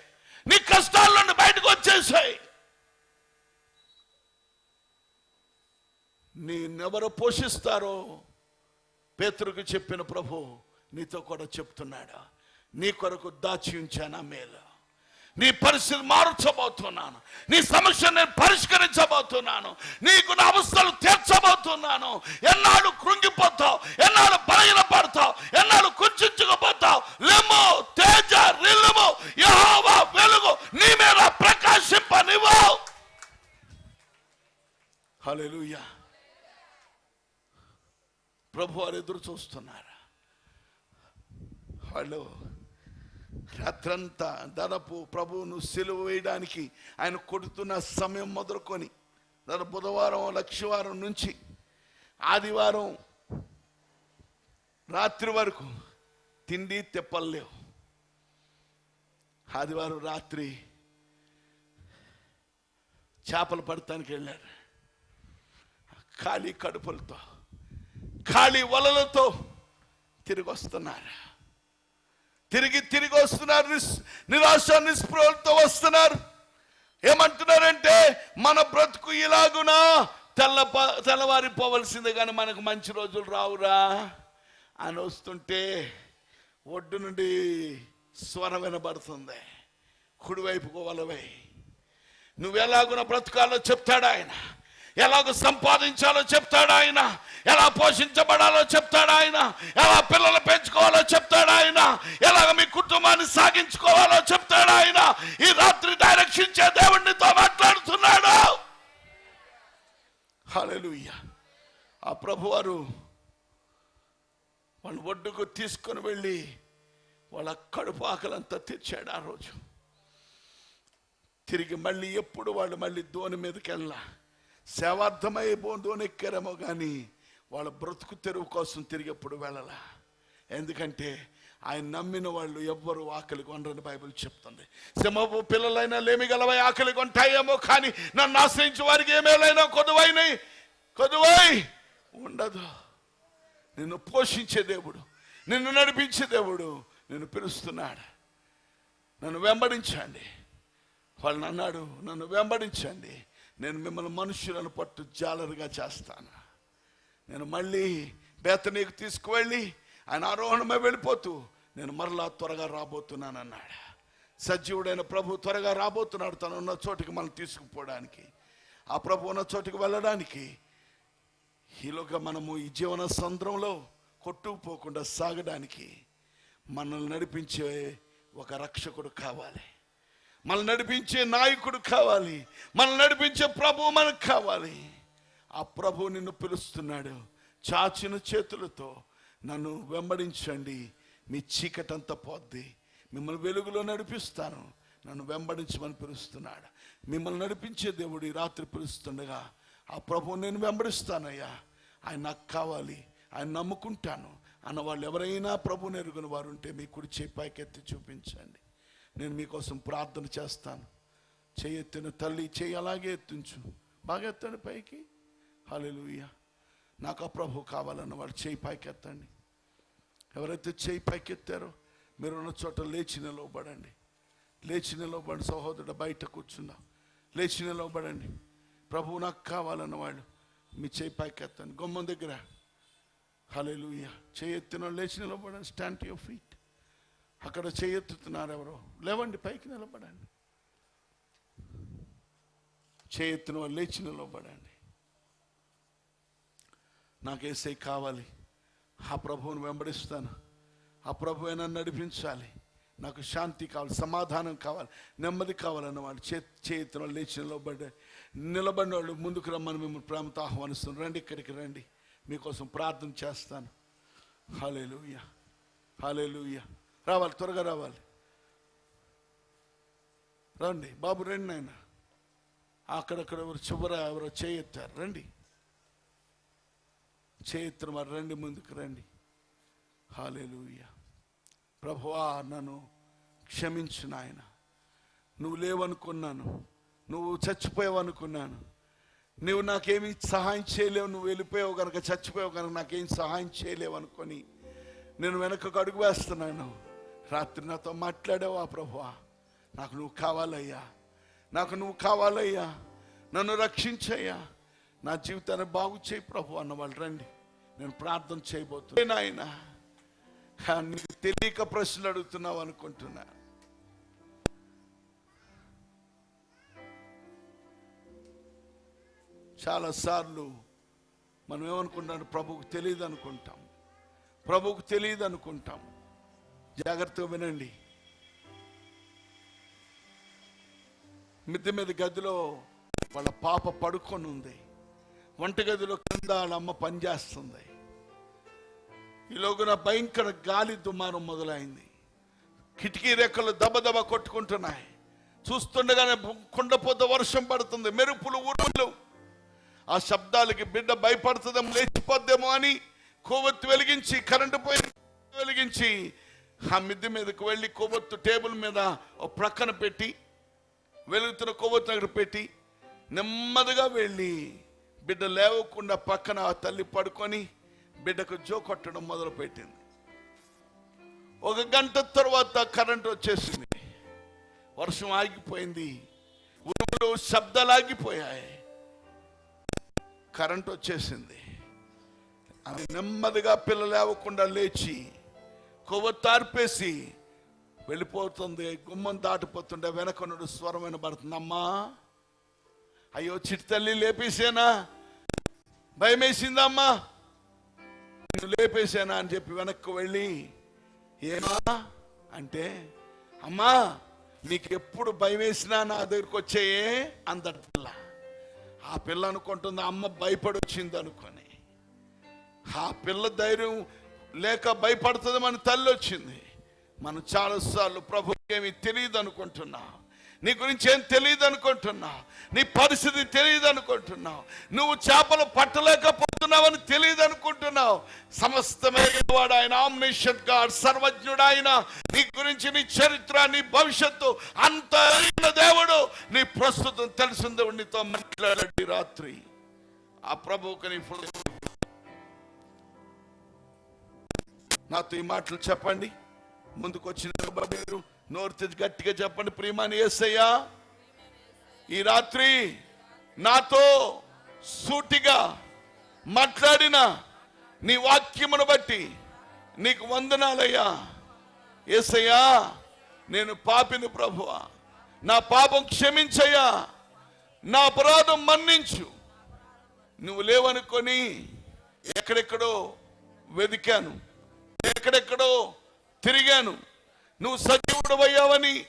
నీ కష్టాల నుండి బయటకు వచ్చేసాయి నేనెవరు పోషిస్తారో పేతురుకు చెప్పిన ప్రభు నీతో కూడా చెప్తున్నాడా నీ కొరకు దాచి ఉంచానా మేలా. నీ పరిస్థితి మార్చబోతున్నాను. నీ సమస్యను నేను పరిష్కరించబోతున్నాను. నీకు నా అవస్థలు తీర్చబోతున్నాను. ఎన్నాడు కృంగిపోతావు ఎన్నాడు బలహీన పడతావు ఎన్నాడు కుంచుకుపోతావు. లెమ్ము తేజ రిల్లుము యహోవా వెలుగు నీ మీద ప్రకాశింపనివ్వు. హల్లెలూయా. ప్రభు వారు ఎదురు చూస్తున్నారు? హలో. రాత్రంతా దాదాపు ప్రభువును సెలవు వేయడానికి ఆయన కొడుతున్న సమయం మొదలుకొని దాదాపు బుధవారం లక్షవారం నుంచి ఆదివారం రాత్రి వరకు తిండి తెప్పలేవు ఆదివారం రాత్రి చేపలు పడటానికి వెళ్ళారు. ఖాళీ కడుపులతో ఖాళీ వలలతో తిరిగి వస్తున్నారు. తిరిగి తిరిగి వస్తున్నారు నిస్- నిరాశ నిస్పృహలతో వస్తున్నారు. ఏమంటున్నారంటే మన బ్రతుకు ఇలాగునా? తెల్ల తెల్లవారిపోవలసిందే కానీ మనకు మంచి రోజులు రావురా అని వస్తుంటే ఒడ్డు నుండి స్వరం వినబడుతుంది. కుడివైపుకు వలవై. నువ్వు ఎలాగున బ్రతకాలో చెప్తాడు ఆయన. ఎలాగ సంపాదించాలో చెప్తాడు ఆయన. ఎలా పోషించబడాలో చెప్తాడు ఆయన. ఎలా పిల్లలు పెంచుకోవాలో చెప్తాడు ఆయన. ఎలాగ మీ కుటుంబాన్ని సాగించుకోవాలో చెప్తాడు ఆయన. ఈ రాత్రి డైరెక్షన్ దేవుడినితో మాట్లాడుతున్నాడు. హల్లెలూయా. ఆ ప్రభువారు వాళ్ళు ఒడ్డుకు తీసుకొని వెళ్ళి వాళ్ళ కడుపు ఆకలంతా తెచ్చాడు ఆ రోజు. తిరిగి మళ్ళీ ఎప్పుడు వాళ్ళు మళ్ళీ దోని మీదకి వెళ్ళా సేవార్థమై దోని ఎక్కారేమో కానీ వాళ్ళ బ్రతుకు తెరువు కోసం తిరిగేప్పుడు వెళ్ళాల? ఎందుకంటే ఆయన నమ్మిన వాళ్ళు ఎవ్వరు ఆకలి కొనరని బైబిల్ చెప్తుంది. సింహపు పిల్లలైనా లేమి గలవై ఆకలి కొంటాయేమో కానీ నన్ను ఆశ్రయించే వారికి ఏమేలైనా కొదువైనాయి కొదువై ఉండదు. నిన్ను పోషించే దేవుడు నిన్ను నడిపించే దేవుడు నిన్ను పిలుస్తున్నాడు. నన్ను వెంబడించండి. వాళ్ళని అన్నాడు నన్ను వెంబడించండి. నేను మిమ్మల్ని మనుషులను పట్టు జాలరుగా చేస్తాను. నేను మళ్ళీ బేతనీకి తీసుకువెళ్ళి ఆయన ఆరోహణమే వెళ్ళిపోతూ నేను మరలా త్వరగా రాబోతున్నానన్నాడు. సజీవుడైన ప్రభు త్వరగా రాబోతున్నాడు తను ఉన్న చోటికి మనం తీసుకుపోవడానికి. ఆ ప్రభు ఉన్న చోటికి వెళ్ళడానికి ఈలోగా మనము ఈ జీవన సంద్రంలో కొట్టుకుపోకుండా సాగడానికి మనల్ని నడిపించే ఒక రక్షకుడు కావాలి. మనల్ని నడిపించే నాయకుడు కావాలి. మనల్ని నడిపించే ప్రభు మనకు కావాలి. ఆ ప్రభు నిన్ను పిలుస్తున్నాడు. చాచిన చేతులతో నన్ను వెంబడించండి. మీ చీకటంతా పోద్ది. మిమ్మల్ని వెలుగులో నడిపిస్తాను. నన్ను వెంబడించమని పిలుస్తున్నాడు. మిమ్మల్ని నడిపించే దేవుడు ఈ రాత్రి పిలుస్తుండగా ఆ ప్రభు నేను వెంబడిస్తానయ్యా. ఆయన నాకు కావాలి. ఆయన నమ్ముకుంటాను. అన్న వాళ్ళు ఎవరైనా ప్రభు నెరుగుని వారు ఉంటే మీ కుడి చేయి పైకెత్తి చూపించండి. నేను మీకోసం ప్రార్థన చేస్తాను. చేయెత్తిన తల్లి చేయి అలాగే ఎత్తించు. బాగా ఎత్తండి పైకి. హల్లెలూయా నాకు ఆ ప్రభు కావాలన్న వాడు చేయి పైకెత్తండి. ఎవరైతే చేయి పైకెత్తారో మీరు ఉన్న చోట లేచి నిలవబడండి. లేచి నిలవబడి సహోదరుడు బయట కూర్చున్నా. లేచి నిలవబడండి. ప్రభువు నాకు కావాలన్న వాళ్ళు మీ చేయి పైకెత్తండి. గుమ్మం దగ్గర. హల్లెలూయ చేయెత్తిన వాళ్ళు లేచి నిలబడండి స్టాండ్ యువర్ ఫీట్ అక్కడ చేయెత్తుతున్నారు ఎవరో. లేవండి పైకి నిలబడండి. చేయి ఎత్తిన వాళ్ళు లేచి నిలబడండి నాకు ఏసై కావాలి? ఆ ప్రభువును వెంబడిస్తాను. ఆ ప్రభు నడిపించాలి. నాకు శాంతి కావాలి సమాధానం కావాలి నెమ్మది కావాలన్న వాళ్ళు చే చేతిలో లేచి నిలబడే నిలబడిన వాళ్ళు ముందుకు రమ్మని మిమ్మల్ని ప్రేమతో ఆహ్వానిస్తున్నాను. రండి ఇక్కడికి రండి. మీకోసం ప్రార్థన చేస్తాను. హాలేలుయ్య హాలేలుయ్య రావాలి త్వరగా రావాలి. రండి బాబు రండి నాయన. అక్కడక్కడ ఎవరు చివర ఎవరో చేయెత్తారు రండి. చేతులు మరి రండి ముందుకు రండి. హాలేలుయ్య ప్రభువా నన్ను క్షమించు నాయన. నువ్వు లేవనుకున్నాను నువ్వు చచ్చిపోయావు అనుకున్నాను నువ్వు నాకేమి సహాయం చేయలేవు నువ్వు వెళ్ళిపోయావు కనుక చచ్చిపోయావు కనుక నాకేం సహాయం చేయలేవు అనుకొని నేను వెనకకు అడుగు వేస్తున్నాను. రాత్రి నాతో మాట్లాడావా ప్రభువా? నాకు నువ్వు కావాలయ్యా. నాకు నువ్వు కావాలయ్యా. నన్ను రక్షించయ్యా. నా జీవితాన్ని బాగు చేయి ప్రభు అన్న వాళ్ళు రండి. నేను ప్రార్థన చేయబోతున్నా. నాయన నీకు తెలియక ప్రశ్నలు అడుగుతున్నావు అనుకుంటున్నా. చాలాసార్లు మనం ఏమనుకుంటాం ప్రభువుకు తెలియదు అనుకుంటాం. ప్రభువుకు తెలియదు అనుకుంటాం. జాగ్రత్తగా వినండి. మిద్దె మీద గదిలో వాళ్ళ పాప పడుకొని ఉంది. వంటగదిలో కింద అమ్మ పనిచేస్తుంది ఈలోగున భయంకర గాలి దుమారం మొదలైంది. కిటికీ రెక్కలు దబదబ కొట్టుకుంటున్నాయి. చూస్తుండగానే కుండపోత వర్షం పడుతుంది. మెరుపులు ఉరుములు ఆ శబ్దాలకి బిడ్డ భయపడుతుందేమో లేచిపోద్దేమో అని కొవ్వొత్తు వెలిగించి కరెంటు పోయి వెలిగించి ఆ మిద్దె మీదకి వెళ్ళి కొవ్వొత్తు టేబుల్ మీద ఒక ప్రక్కన పెట్టి వెలుగుతున్న కొవ్వొత్తు దగ్గర పెట్టి నెమ్మదిగా వెళ్ళి బిడ్డ లేవకుండా పక్కన ఆ తల్లి పడుకొని బిడ్డకు జో కొట్టడం మొదలుపెట్టింది. ఒక గంట తర్వాత కరెంట్ వచ్చేసింది. వర్షం ఆగిపోయింది. ఉరుములు శబ్దాలు ఆగిపోయాయి. కరెంట్ వచ్చేసింది. ఆమె నెమ్మదిగా పిల్ల లేవకుండా లేచి కొవ్వొత్తార్పేసి వెళ్ళిపోతుంది. గుమ్మం దాటిపోతుండే. వెనకనుడు స్వరం వినబడుతుంది అమ్మా అయ్యో చిట్టి తల్లి లేపేసేనా? భయమేసిందమ్మా. నేను లేపేశానా అని చెప్పి వెనక్కి వెళ్ళి ఏమా అంటే అమ్మా నీకు ఎప్పుడు భయం వేసినా నా దగ్గరికి వచ్చాయే అందరి పిల్ల ఆ పిల్ల అనుకుంటుంది అమ్మ భయపడి వచ్చింది అనుకొని. ఆ పిల్ల ధైర్యం లేక భయపడుతుంది మన తల్లి వచ్చింది మనం చాలాసార్లు ప్రభుకి ఏమి తెలియదు అనుకుంటున్నాం నీ గురించి ఏం తెలియదు అనుకుంటున్నావు? నీ పరిస్థితి తెలియదు అనుకుంటున్నావు? నువ్వు చేపలు పట్టలేకపోతున్నావని తెలియదు అనుకుంటున్నావు? సమస్తమైన వాడు ఆయన ఆమ్నిషన్ గాడ్ సర్వజ్ఞుడు ఆయన. నీ గురించి నీ చరిత్ర నీ భవిష్యత్తు అంత దేవుడు. నీ ప్రస్తుతం తెలిసిన దేవుడు నీతో మాట్లాడండి రాత్రి. ఆ ప్రభువుకి నీ నాతో ఈ మాటలు చెప్పండి. ముందుకు వచ్చిన మీరు నోరు తెచ్చి గట్టిగా చెప్పండి. ప్రియమాని ఏసయ్యా ఈ రాత్రి నాతో సూటిగా మాట్లాడిన నీ వాక్యమును బట్టి నీకు వందనాలయ్యా. ఏసయ్యా నేను పాపిని ప్రభువా. నా పాపం క్షమించయ్యా. నా అపరాధం మన్నించు. నువ్వు లేవనుకొని ఎక్కడెక్కడో వెదికాను ఎక్కడెక్కడో తిరిగాను. నువ్వు సజీవుడు అయ్యావని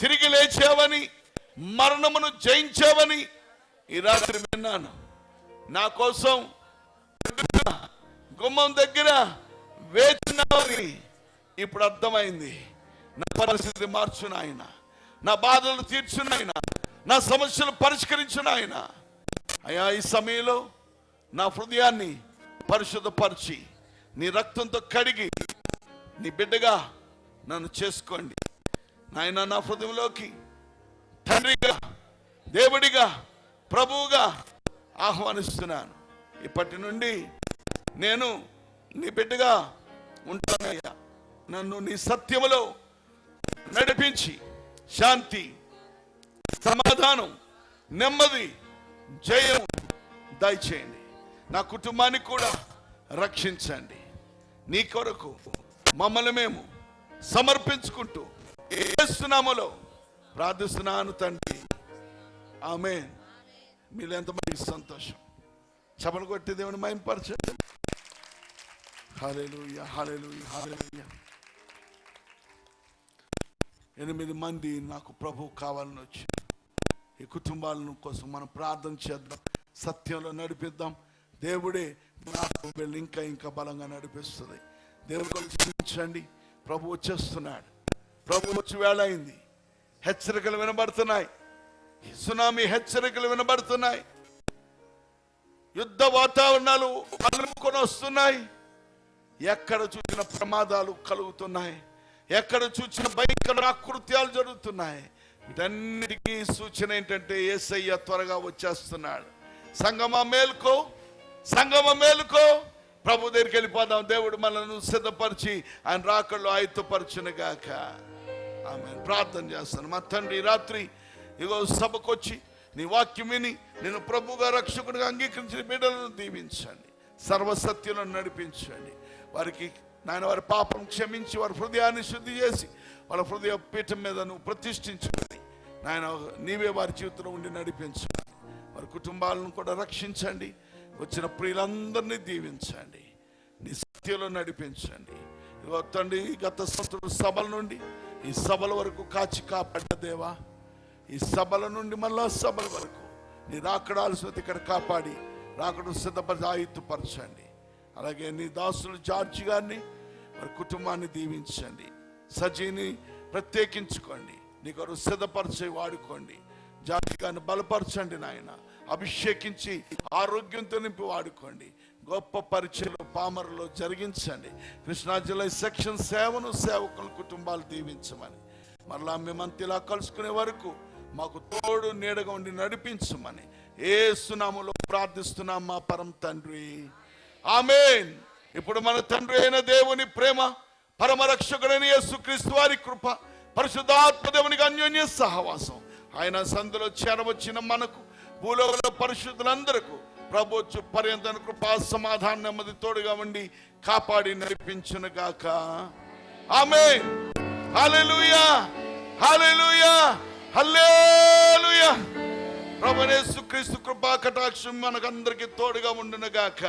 తిరిగి లేచావని మరణమును జయించావని ఈ రాత్రి విన్నాను. నా కోసం గుమ్మం దగ్గర వేచినావని ఇప్పుడు అర్థమైంది. నా పరిస్థితి మార్చున ఆయన. నా బాధలు తీర్చును ఆయన. నా సమస్యలు పరిష్కరించిన ఆయన. అయ్యా ఈ సమయంలో నా హృదయాన్ని పరిశుద్ధపరిచి నీ రక్తంతో కడిగి నీ బిడ్డగా నన్ను చేసుకోండి. నాయన నా హృదయంలోకి తండ్రిగా దేవుడిగా ప్రభువుగా ఆహ్వానిస్తున్నాను. ఇప్పటి నుండి నేను నీ బిడ్డగా ఉంటానయ్యా. నన్ను నీ సత్యములో నడిపించి శాంతి సమాధానం నెమ్మది జయం దయచేయండి. నా కుటుంబాన్ని కూడా రక్షించండి. నీ కొరకు మమ్మల్ని మేము సమర్పించుకుంటూ ఏసునామలో ప్రార్థిస్తున్నాను తండ్రి. ఆమె మీరు ఎంతమంది సంతోషం? చపలు కొట్టి దేవుని మైంపరచండి హాలేలు హల్లెలూయా హల్లెలూయా. ఎనిమిది మంది నాకు ప్రభు కావాలని వచ్చి ఈ కుటుంబాలను కోసం మనం ప్రార్థన చేద్దాం. సత్యంలో నడిపిద్దాం. దేవుడే నాకు వెళ్ళి ఇంకా ఇంకా బలంగా నడిపిస్తుంది. దేవుడు చూపించండి ప్రభు వచ్చేస్తున్నాడు. ప్రభు వచ్చి వేళయింది హెచ్చరికలు వినబడుతున్నాయి. సునామీ హెచ్చరికలు వినబడుతున్నాయి. యుద్ధ వాతావరణాలు అలుముకొని వస్తున్నాయి. ఎక్కడ చూసిన ప్రమాదాలు కలుగుతున్నాయి. ఎక్కడ చూసిన భయంకర ఆకృత్యాలు జరుగుతున్నాయి. వీటన్నిటికీ సూచన ఏంటంటే ఏసయ్య త్వరగా వచ్చేస్తున్నాడు. సంగమ మేలుకో సంగమ మేలుకో. ప్రభు దగ్గరికి వెళ్ళిపోదాం. దేవుడు మనల్ని సిద్ధపరిచి ఆయన రాకళ్ళు ఆయుత్తపరచును గాక ఆమె ప్రార్థన చేస్తాను. మా తండ్రి రాత్రి ఇగో సభకొచ్చి నీ వాక్యం విని నేను ప్రభుగా రక్షకుడిగా అంగీకరించిన బిడ్డలను దీవించండి. సర్వసత్యులను నడిపించండి. వారికి నాయన వారి పాపం క్షమించి వారి హృదయాన్ని శుద్ధి చేసి వాళ్ళ హృదయ పీఠం మీద నువ్వు ప్రతిష్ఠించండి నాయన నీవే వారి జీవితంలో ఉండి నడిపించండి. వారి కుటుంబాలను కూడా రక్షించండి. వచ్చిన ప్రియులందరినీ దీవించండి. నీ సత్యంలో నడిపించండి. తండ్రి గత సంవత్సరం సభల నుండి ఈ సభల వరకు కాచి కాపాడ్డ దేవా ఈ సభల నుండి మళ్ళా సభల వరకు నీ రాకడాల్సిన ఇక్కడ కాపాడి రాకడు సిద్ధపరిచి ఆయుత్తుపరచండి అలాగే నీ దాసులు జార్జి గారిని వారి కుటుంబాన్ని దీవించండి. సజీని ప్రత్యేకించుకోండి. నీ కొరకు సిద్ధపరిచే వాడుకోండి. జార్జి గారిని బలపరచండి నాయన. అభిషేకించి ఆరోగ్యంతో నింపి వాడుకోండి. గొప్ప పరిచయలు పామరులో జరిగించండి. కృష్ణా జిల్లా సెక్షన్ సేవను సేవకుల కుటుంబాలు దీవించమని మరలా మేమంతా ఇలా కలుసుకునే వరకు మాకు తోడు నీడగా ఉండి నడిపించమని ఏ సునాములో ప్రార్థిస్తున్నాం మా పరం తండ్రి. ఆమెన్. ఇప్పుడు మన తండ్రి అయిన దేవుని ప్రేమ పరమరక్షకుడైన యేసుక్రీస్తు వారి కృప పరిశుద్ధాత్మ దేవునికి అన్యోన్య సహవాసం. ఆయన సందులో చేరవచ్చిన మనకు భూలోకంలో పరిశుద్ధులందరకు ప్రభుత్వ పర్యంతన కృపా సమాధానం నెమ్మది తోడుగా ఉండి కాపాడి నడిపించును గాక. ఆమె హల్లెలూయా. హల్లెలూయా. హల్లెలూయా. ప్రభునేసు క్రీస్తు కృపా కటాక్షం మనకందరికి తోడుగా ఉండును గాక.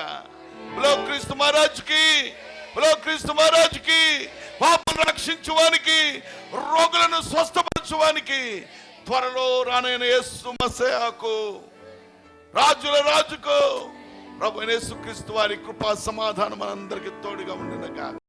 బ్లో క్రీస్తు మహారాజుకి బ్లో క్రీస్తు మహారాజుకి పాపను రక్షించువానికి రోగులను స్వస్థపరచువానికి త్వరలో రానైన యేసు మసయాకు రాజుల రాజుకు ప్రభు యేసు క్రీస్తు వారి కృపా సమాధానం మనందరికీ తోడుగా ఉండును